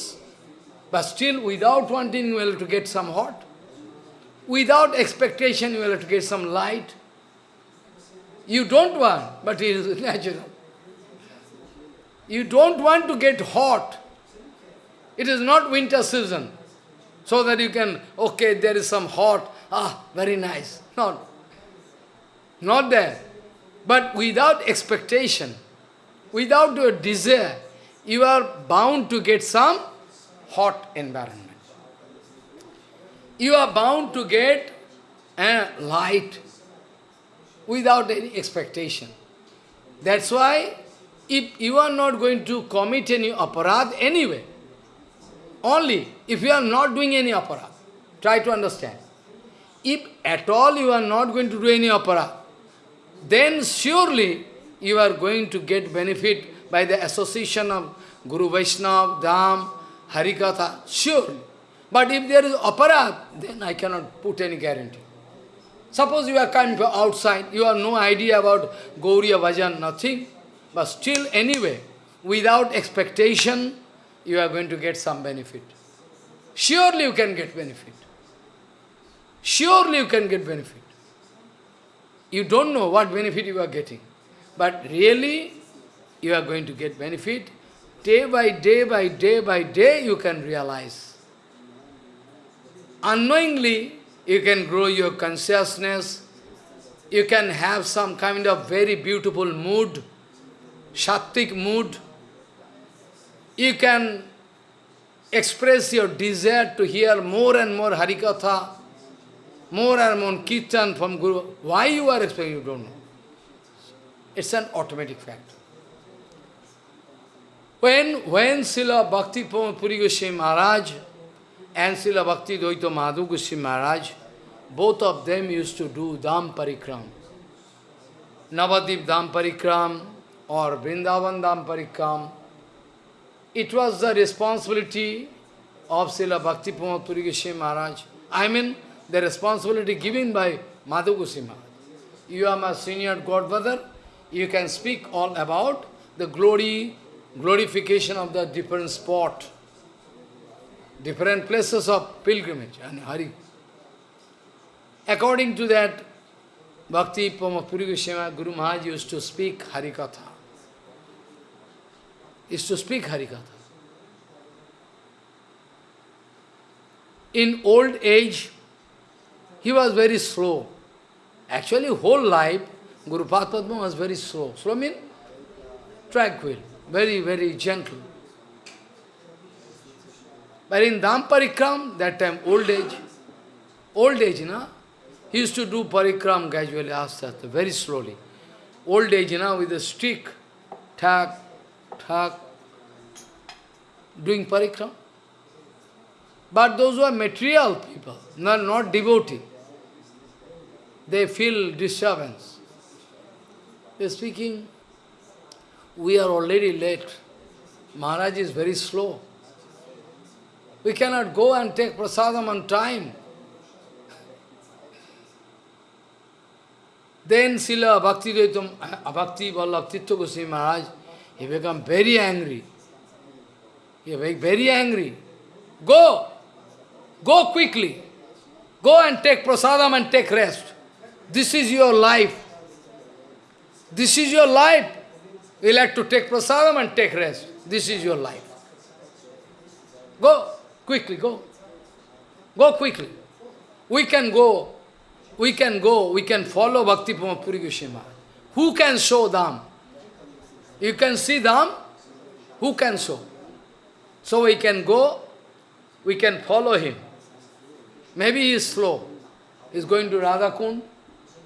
but still without wanting you will to get some hot. Without expectation you will to get some light. You don't want, but it is natural. You don't want to get hot. It is not winter season. So that you can, okay, there is some hot, ah, very nice. Not. Not there. But without expectation, without your desire, you are bound to get some hot environment. You are bound to get a light without any expectation. That's why if you are not going to commit any aparad anyway, only if you are not doing any aparad, try to understand. If at all you are not going to do any aparad, then surely you are going to get benefit by the association of Guru Vaishnava, Dham, Harikatha, sure. But if there is aparad, then I cannot put any guarantee. Suppose you are coming from outside, you have no idea about Gauriya Bhajan, nothing. But still, anyway, without expectation, you are going to get some benefit. Surely you can get benefit. Surely you can get benefit. You don't know what benefit you are getting. But really, you are going to get benefit. Day by day by day by day, you can realize. Unknowingly, you can grow your consciousness. You can have some kind of very beautiful mood, Shaktik mood. You can express your desire to hear more and more Harikatha, more and more Kirtan from Guru. Why you are expecting, you don't know. It's an automatic fact. When, when Srila Bhakti Puri Goswami Maharaj and Srila Bhakti Dayita Madhu Goswami Maharaj, both of them used to do Dham Parikram. Navadip Dham Parikram or Vrindavan Dham Parikram. It was the responsibility of Srila Bhakti Puri Goswami Maharaj. I mean, the responsibility given by Madhu Goswami. You are my senior godfather, you can speak all about the glory, glorification of the different spot, different places of pilgrimage and Hari. According to that, Bhakti Puri Goswami Guru Maharaj used to speak Harikatha. Used to speak Harikatha. In old age, he was very slow. Actually, whole life, Guru Padma was very slow. Slow means tranquil, very, very gentle. But in Dham Parikram, that time, old age, old age, know, he used to do Parikram gradually, very slowly. Old age, know, with a stick, tak, doing Parikram. But those who are material people, not, not devotee, they feel disturbance. They are speaking, we are already late. Maharaj is very slow. We cannot go and take prasadam on time. Then Srila Bhakti Dvaitam, Bhakti Vallabh Goswami Maharaj, he become very angry. He became very angry. Go! Go quickly. Go and take prasadam and take rest. This is your life. This is your life. You like to take prasadam and take rest. This is your life. Go, quickly, go. Go quickly. We can go, we can go, we can follow Bhakti Puri Goswami. Who can show Dham? You can see them. Who can show? So we can go, we can follow him. Maybe he is slow. He is going to Radha Kund,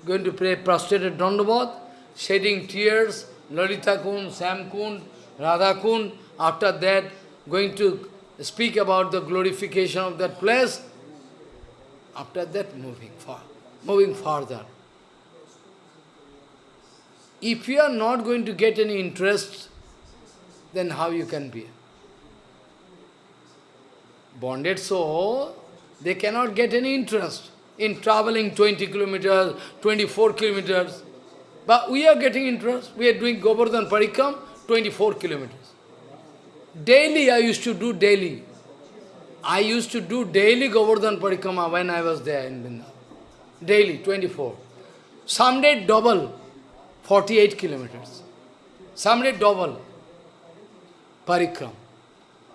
going to pray prostrated Dandavat, shedding tears, Lalita Kund, Shyam Kund, Radha after that going to speak about the glorification of that place, after that moving far, moving further. If you are not going to get any interest, then how you can be? Bonded soul, they cannot get any interest in traveling 20 kilometers, 24 kilometers. But we are getting interest. We are doing Govardhan Parikram, 24 kilometers. Daily I used to do daily. I used to do daily Govardhan Parikrama when I was there in Vrindavan. Daily, 24. Some day double, 48 kilometers. Some day double Parikram.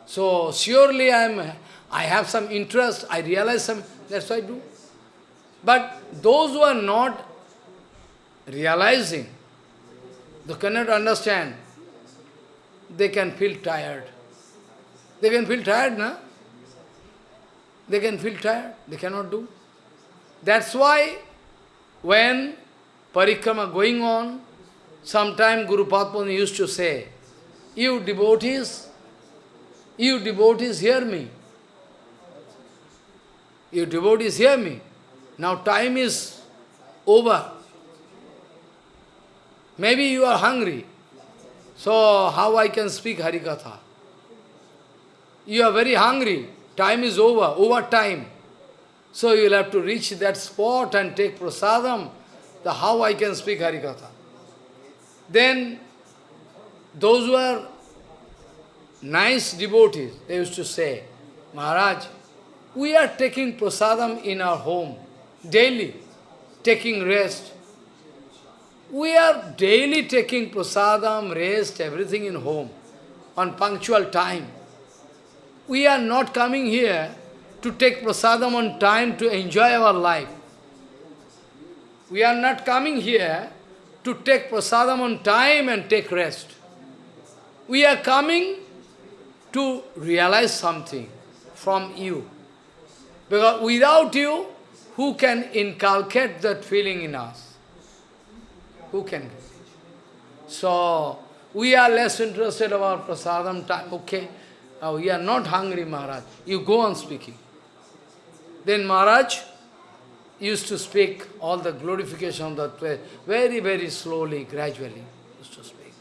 So surely I am, I have some interest, I realize some, that's why I do. But those who are not realizing, they cannot understand, they can feel tired. They can feel tired, na? They can feel tired, they cannot do. That's why when parikrama going on, sometime Guru Padma used to say, you devotees, you devotees hear me. You devotees hear me. Now time is over. Maybe you are hungry. So how I can speak Harikatha? You are very hungry. Time is over, over time. So you will have to reach that spot and take prasadam. The how I can speak Harikatha. Then those who are nice devotees, they used to say, Maharaj, we are taking prasadam in our home daily, taking rest. We are daily taking prasadam, rest, everything in home, on punctual time. We are not coming here to take prasadam on time to enjoy our life. We are not coming here to take prasadam on time and take rest. We are coming to realize something from you. Because without you, who can inculcate that feeling in us? Who can? So, we are less interested about prasadam time. Okay, uh, we are not hungry, Maharaj. You go on speaking. Then Maharaj used to speak all the glorification of that way, very, very slowly, gradually, used to speak.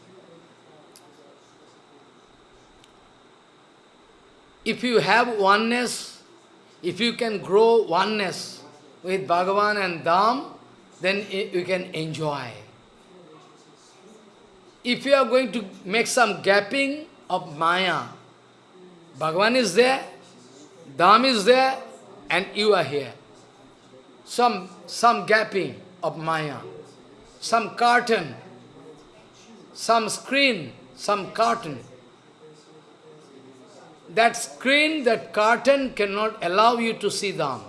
If you have oneness, if you can grow oneness, with Bhagavan and Dham, then you can enjoy. If you are going to make some gapping of Maya, Bhagavan is there, Dham is there, and you are here. Some, some gapping of Maya, some curtain, some screen, some curtain. That screen, that curtain cannot allow you to see Dham.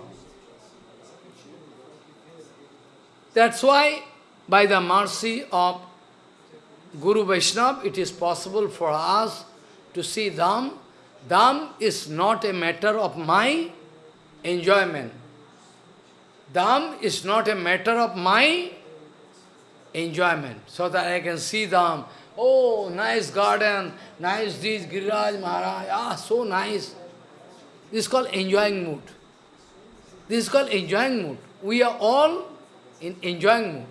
That's why, by the mercy of Guru Vaishnava, it is possible for us to see Dham. Dham is not a matter of my enjoyment. Dham is not a matter of my enjoyment, so that I can see Dham. Oh, nice garden, nice this, Giriraj Maharaj, ah, so nice. This is called enjoying mood. This is called enjoying mood. We are all in enjoying mood.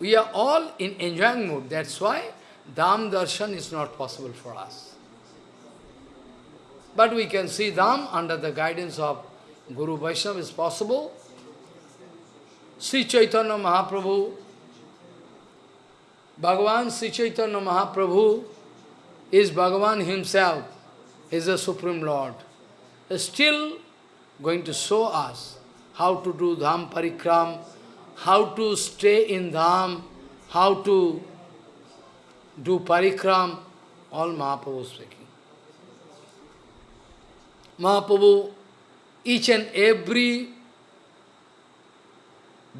We are all in enjoying mood. That's why Dham darshan is not possible for us. But we can see Dham under the guidance of Guru Vaishnava is possible. Sri Chaitanya Mahaprabhu, Bhagavan Sri Chaitanya Mahaprabhu is Bhagavan himself, is the Supreme Lord. Still going to show us how to do Dham Parikram, how to stay in Dham, how to do Parikram, all Mahaprabhu speaking. Mahaprabhu, each and every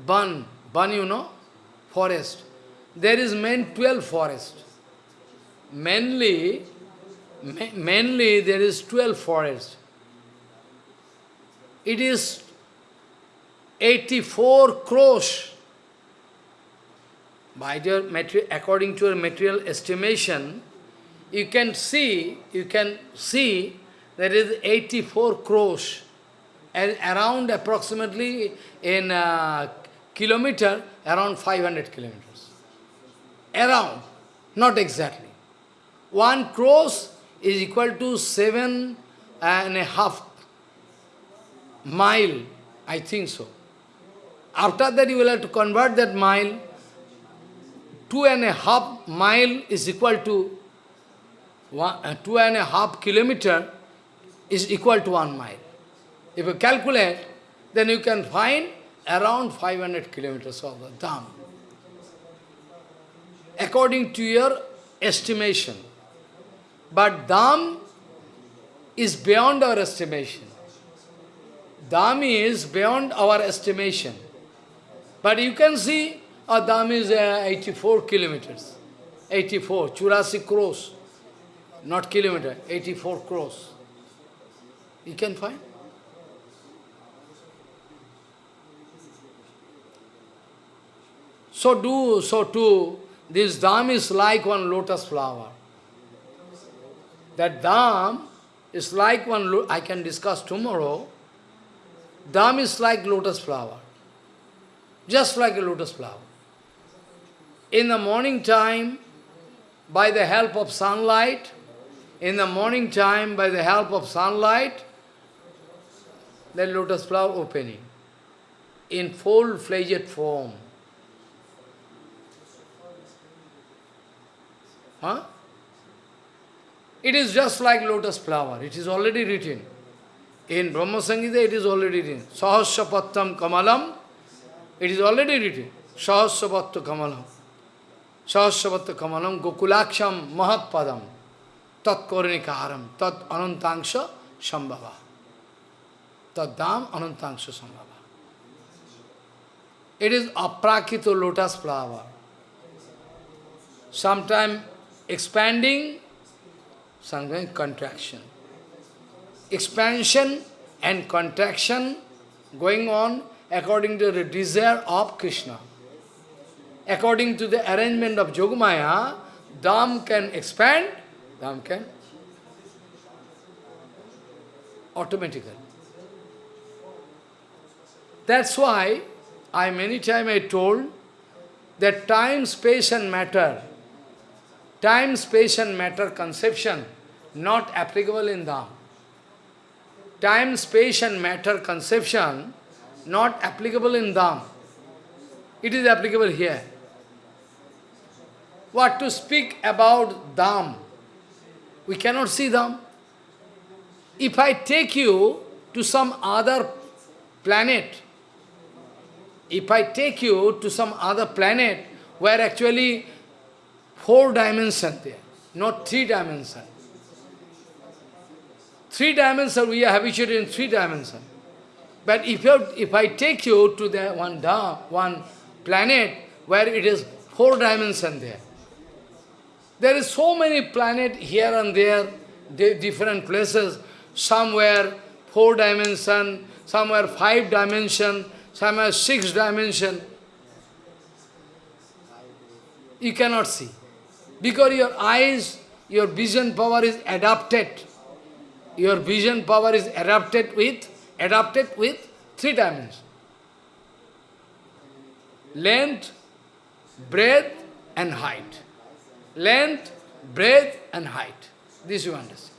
ban, ban you know, forest, there is main 12 forest. Mainly, mainly there is 12 forest. It is 84 crores. by your material, according to your material estimation, you can see, you can see there is 84 crores, and around approximately in a kilometer, around 500 kilometers. Around, not exactly. One crores is equal to seven and a half mile, I think so. After that you will have to convert that mile. Two and a half mile is equal to one, uh, two and a half kilometer is equal to one mile. If you calculate, then you can find around 500 kilometers of the dham. According to your estimation. But dham is beyond our estimation. Dham is beyond our estimation. But you can see a dham is uh, 84 kilometers. 84, Churasi crores. Not kilometer, 84 crores. You can find. So do, so too, this dham is like one lotus flower. That dham is like one, I can discuss tomorrow, dham is like lotus flower. Just like a lotus flower. In the morning time, by the help of sunlight, in the morning time, by the help of sunlight, the lotus flower opening in full-fledged form. Huh? It is just like lotus flower. It is already written. In Brahma Samhita, it is already written. Sahasrapattam kamalam. It is already written. Sahasrapatta kamalam. Sahasrapatta kamalam gokulaksham mahatpadam. Tat karam. Tat anantangsha sambhava. Tat dam anantangsha sambhava. It is aprakito lotus flower. Sometime expanding, sometimes contraction. Expansion and contraction going on according to the desire of Krishna. According to the arrangement of Yogamaya, Dham can expand, Dham can automatically. That's why I many times I told that time, space and matter Time, space and matter conception not applicable in Dham. Time, space and matter conception not applicable in Dham. It is applicable here. What to speak about Dham? We cannot see Dham. If I take you to some other planet, if I take you to some other planet where actually four dimension there, not three dimension. Three dimension, we are habituated in three dimension. But if, you, if I take you to the one, da, one planet where it is four dimension there, there is so many planet here and there, different places, somewhere four dimension, somewhere five dimension, somewhere six dimension. You cannot see. Because your eyes, your vision power is adapted. Your vision power is adapted with, adapted with three dimensions. Length, breadth and height. Length, breadth and height. This you understand.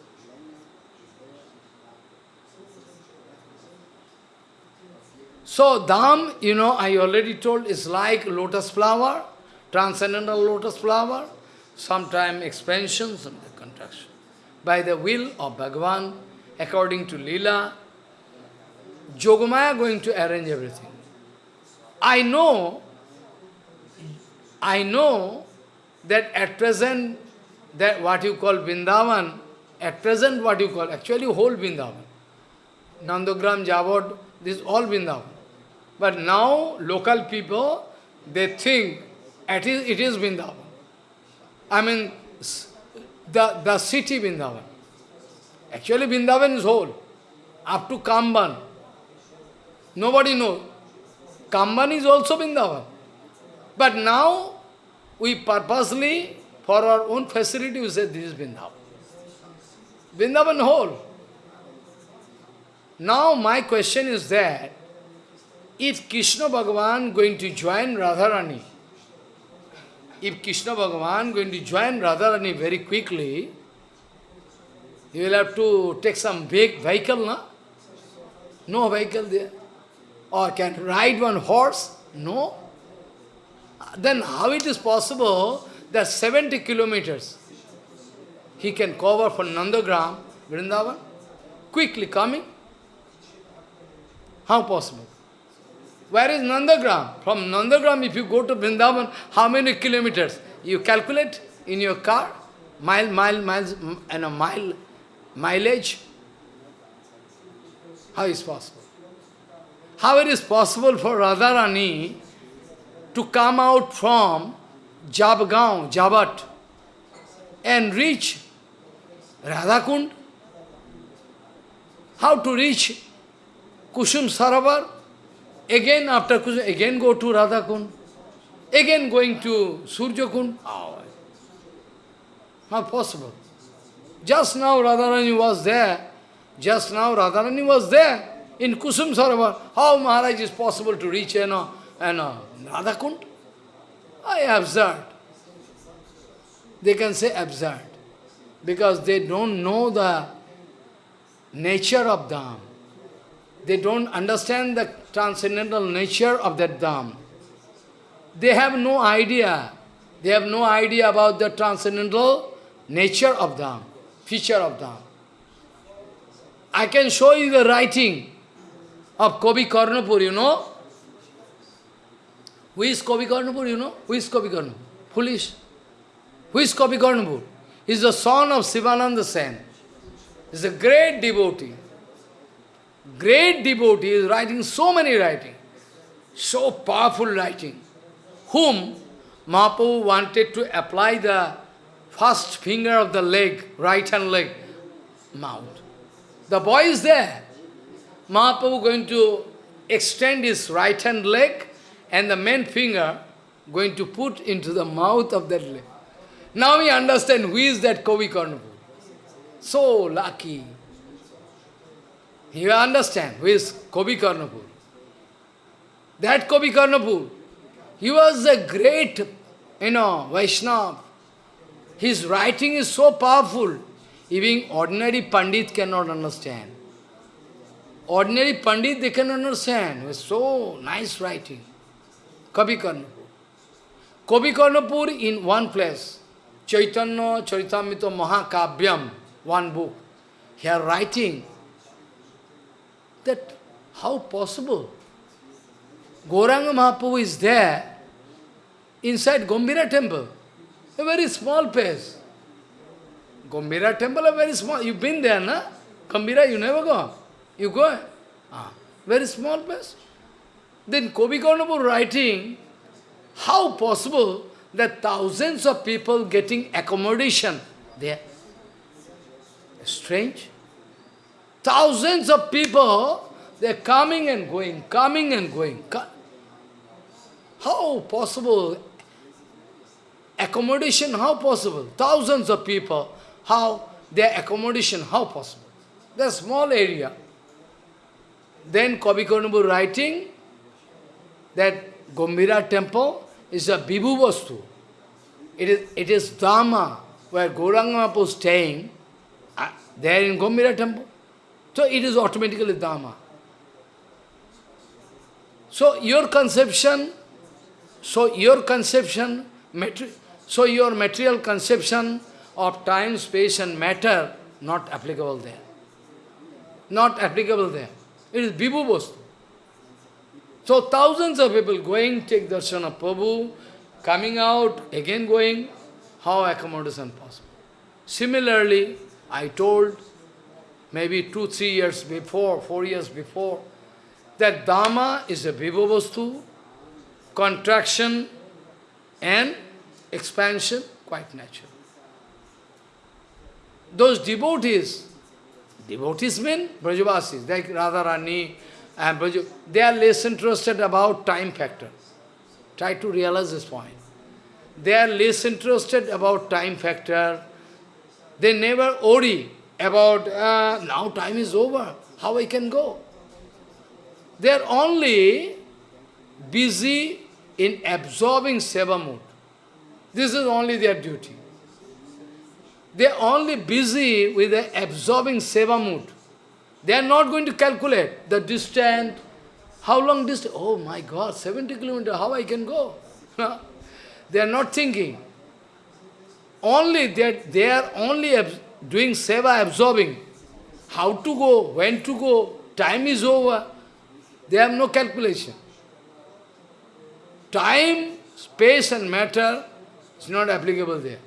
So, Dham, you know, I already told, is like lotus flower, transcendental lotus flower sometime expansion, sometime contraction. By the will of Bhagavan, according to Leela, Yogamaya going to arrange everything. I know, I know that at present, that what you call Vrindavan, at present what you call, actually whole Vrindavan. Nandagram, Javod, this all Vrindavan. But now, local people, they think it is, it is Vrindavan. I mean, the, the city Vrindavan. Actually, Vrindavan is whole, up to Kamban. Nobody knows. Kamban is also Vrindavan. But now, we purposely, for our own facility, we say this is Vrindavan. Vrindavan whole. Now my question is that, if Krishna Bhagavan going to join Radharani, if Krishna Bhagavan going to join Radharani very quickly, he will have to take some big vehicle, no? No vehicle there. Or can ride one horse? No. Then how it is possible that 70 kilometers he can cover from Nandagram, Vrindavan, quickly coming? How possible? Where is Nandagram? From Nandagram, if you go to Vrindavan, how many kilometers? You calculate in your car, mile, mile, miles, and a mile, mileage. How is possible? How it is possible for Radharani to come out from Jabgaon, Jabat, and reach Radhakund? How to reach Kusum Sarovar? Again after Kusum, again go to Radhakund? Again going to Surjakund? How? How possible? Just now Radharani was there. Just now Radharani was there in Kusum Sarovar. How Maharaj is possible to reach you uh, know, you know, Radhakund? I absurd. They can say absurd. Because they don't know the nature of Dham. They don't understand the transcendental nature of that Dham. They have no idea. They have no idea about the transcendental nature of Dham, feature of Dham. I can show you the writing of Kavi Karnapur, you know. Who is Kavi Karnapur, you know? Who is Kavi Karnapur? Foolish. Who is Kavi Karnapur? He is the son of Sivananda Sen. He is a great devotee. Great devotee is writing so many writing. So powerful writing. Whom Mahaprabhu wanted to apply the first finger of the leg, right hand leg, mouth. The boy is there. Mahaprabhu going to extend his right hand leg and the main finger going to put into the mouth of that leg. Now we understand who is that Kavi Karnapur. So lucky. You understand who is Kavi Karnapur. That Kavi Karnapur, he was a great, you know, Vaishnava. His writing is so powerful, even ordinary Pandit cannot understand. Ordinary Pandit, they can understand. It's so nice writing. Kavi Karnapur. Kavi Karnapur in one place. Chaitanya Charitamrita Mahakavyam, one book. Here writing that how possible? Gauranga Mahaprabhu is there inside Gambhira temple, a very small place. Gambhira temple, a very small, you've been there, na? Gambhira, you never go. You go, ah, very small place. Then Kavi Karnapur writing, how possible that thousands of people getting accommodation there? Strange. Thousands of people, they're coming and going, coming and going. How possible? Accommodation, how possible? Thousands of people, how their accommodation, how possible? They're small area. Then Kavi Karnapur writing that Gambhira temple is a Vibhu Vastu. It is, it is Dhama, where Gauranga is staying, uh, there in Gambhira temple. So it is automatically Dhama. So your conception, so your conception, so your material conception of time, space and matter, not applicable there. Not applicable there. It is Vibhu Vastu. So thousands of people going, take darshan of Prabhu, coming out, again going, how accommodation possible? Similarly, I told maybe two, three years before, four years before, that Dhama is a Vibhu Vastu, contraction and expansion, quite natural. Those devotees, Devotees mean Brajavasis, like Radharani and Braj they are less interested about time factor. Try to realize this point. they are less interested about time factor. They never worry about, uh, now time is over, how I can go. They are only busy in absorbing seva mood. This is only their duty. They are only busy with the absorbing seva mood. They are not going to calculate the distance, how long distance, oh my God, 70 kilometers, how I can go? they are not thinking. Only that they are only doing seva absorbing. How to go, when to go, time is over. They have no calculation. Time, space and matter is not applicable there.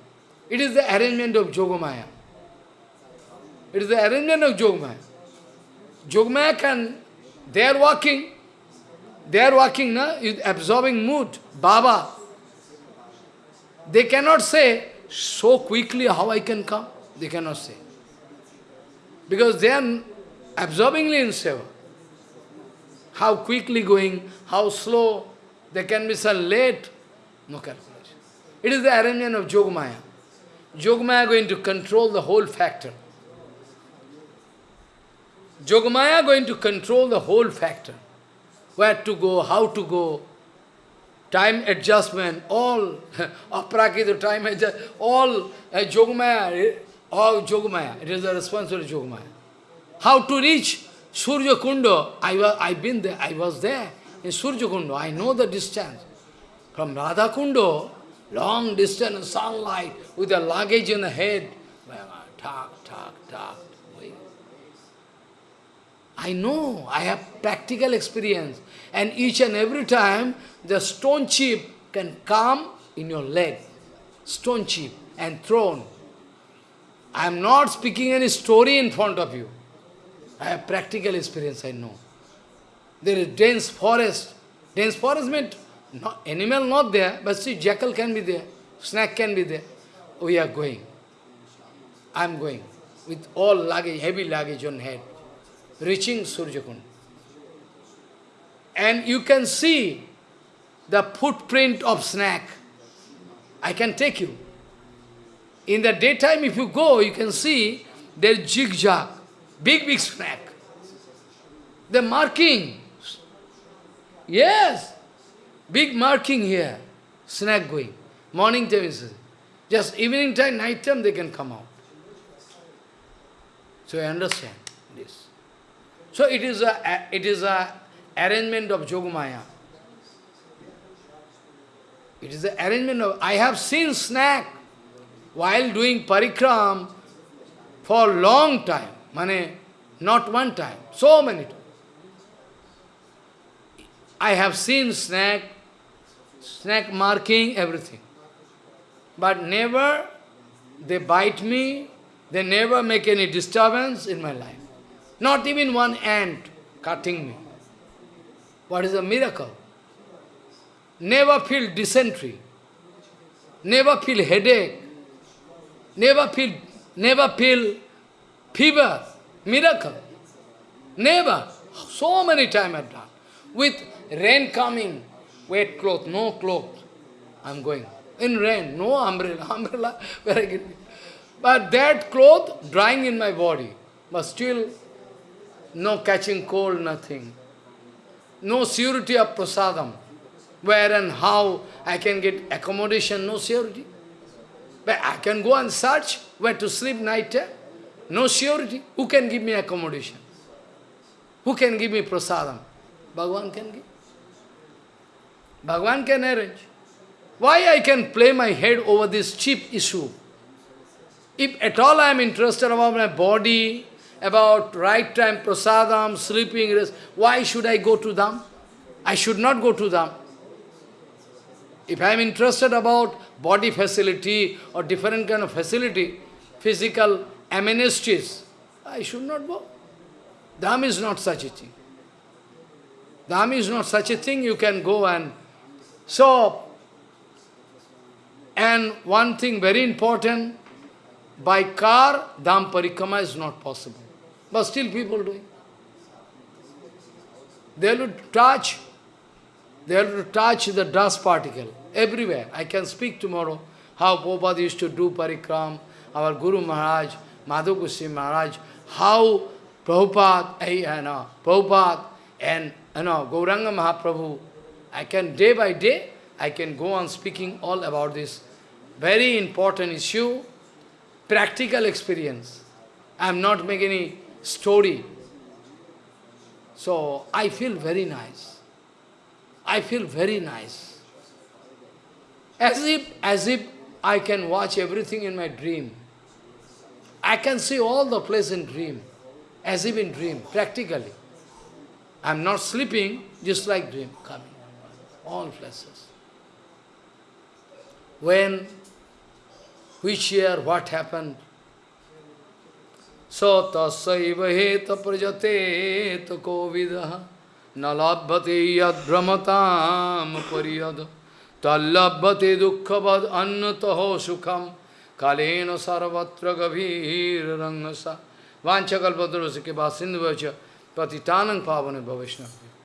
It is the arrangement of Yogamaya. It is the arrangement of Yogamaya. Yogamaya can, they are walking, they are walking na, absorbing mood, Baba. They cannot say, so quickly how I can come. They cannot say. Because they are absorbingly in seva. How quickly going, how slow, there can be some late, no calculation. It is the arrangement of Yogamaya. Yogamaya going to control the whole factor. Yogamaya going to control the whole factor. Where to go, how to go, time adjustment, all, aprakrita time adjustment, all uh, Yogamaya, all Yogamaya. It is the responsibility of. How to reach Surya Kundo? I was, I've been there, I was there in Surya Kundo. I know the distance. From Radha Kundo, long distance, sunlight, with a luggage in the head, talk, talk, talk. I know, I have practical experience. And each and every time, the stone chip can come in your leg. Stone chip and thrown. I am not speaking any story in front of you. I have practical experience, I know. There is dense forest. Dense forest means not, animal not there, but see, jackal can be there, snake can be there. We are going. I am going with all luggage, heavy luggage on head reaching Surjakund. And you can see the footprint of snake. I can take you. In the daytime, if you go, you can see there is zigzag, big, big snake. The marking. Yes, big marking here. Snake going. Morning time is just evening time, night time they can come out. So I understand this. So it is a it is a arrangement of Yogamaya. It is the arrangement of I have seen snake while doing parikram for long time. Mane, not one time, so many times. I have seen snake, snake marking everything. But never they bite me, they never make any disturbance in my life. Not even one ant cutting me. What is a miracle? Never feel dysentery. Never feel headache. Never feel, never feel fever. Miracle. Never. So many times I've done. With rain coming, wet cloth, no cloth. I'm going. In rain, no umbrella. Umbrella, where I get But that cloth drying in my body. But still no catching cold, nothing. No surety of prasadam. Where and how I can get accommodation, no surety. But I can go and search where to sleep night time. No surety. Who can give me accommodation? Who can give me prasadam? Bhagavan can give. Bhagavan can arrange. Why I can play my head over this cheap issue? If at all I am interested about my body, about right time, prasadam, sleeping, rest. Why should I go to them? I should not go to them. If I am interested about body facility or different kind of facility, physical amenities, I should not go. Dham is not such a thing. Dham is not such a thing you can go and... So, and one thing very important, by car, Dham Parikrama is not possible. But still people doing. They will touch, they will touch the dust particle. everywhere. I can speak tomorrow how Prabhupada used to do parikram, our Guru Maharaj, Madhav Maharaj, how Prabhupada, eh, you know, Prabhupada and you know, Gauranga Mahaprabhu, I can day by day, I can go on speaking all about this very important issue, practical experience. I am not making any story. So I feel very nice. I feel very nice. As if, as if I can watch everything in my dream. I can see all the place in dream, as if in dream, practically. I am not sleeping, just like dream coming. All places. When, which year, what happened, So tasaiva heta prajate to kovidaha nalabhate yad brahmatam pariyada tallabhate dukkavad annataho sukham kalena sarvatra gavir rangasa vanchakalpadrosike basindhu vacha patitanang pavane bhavishna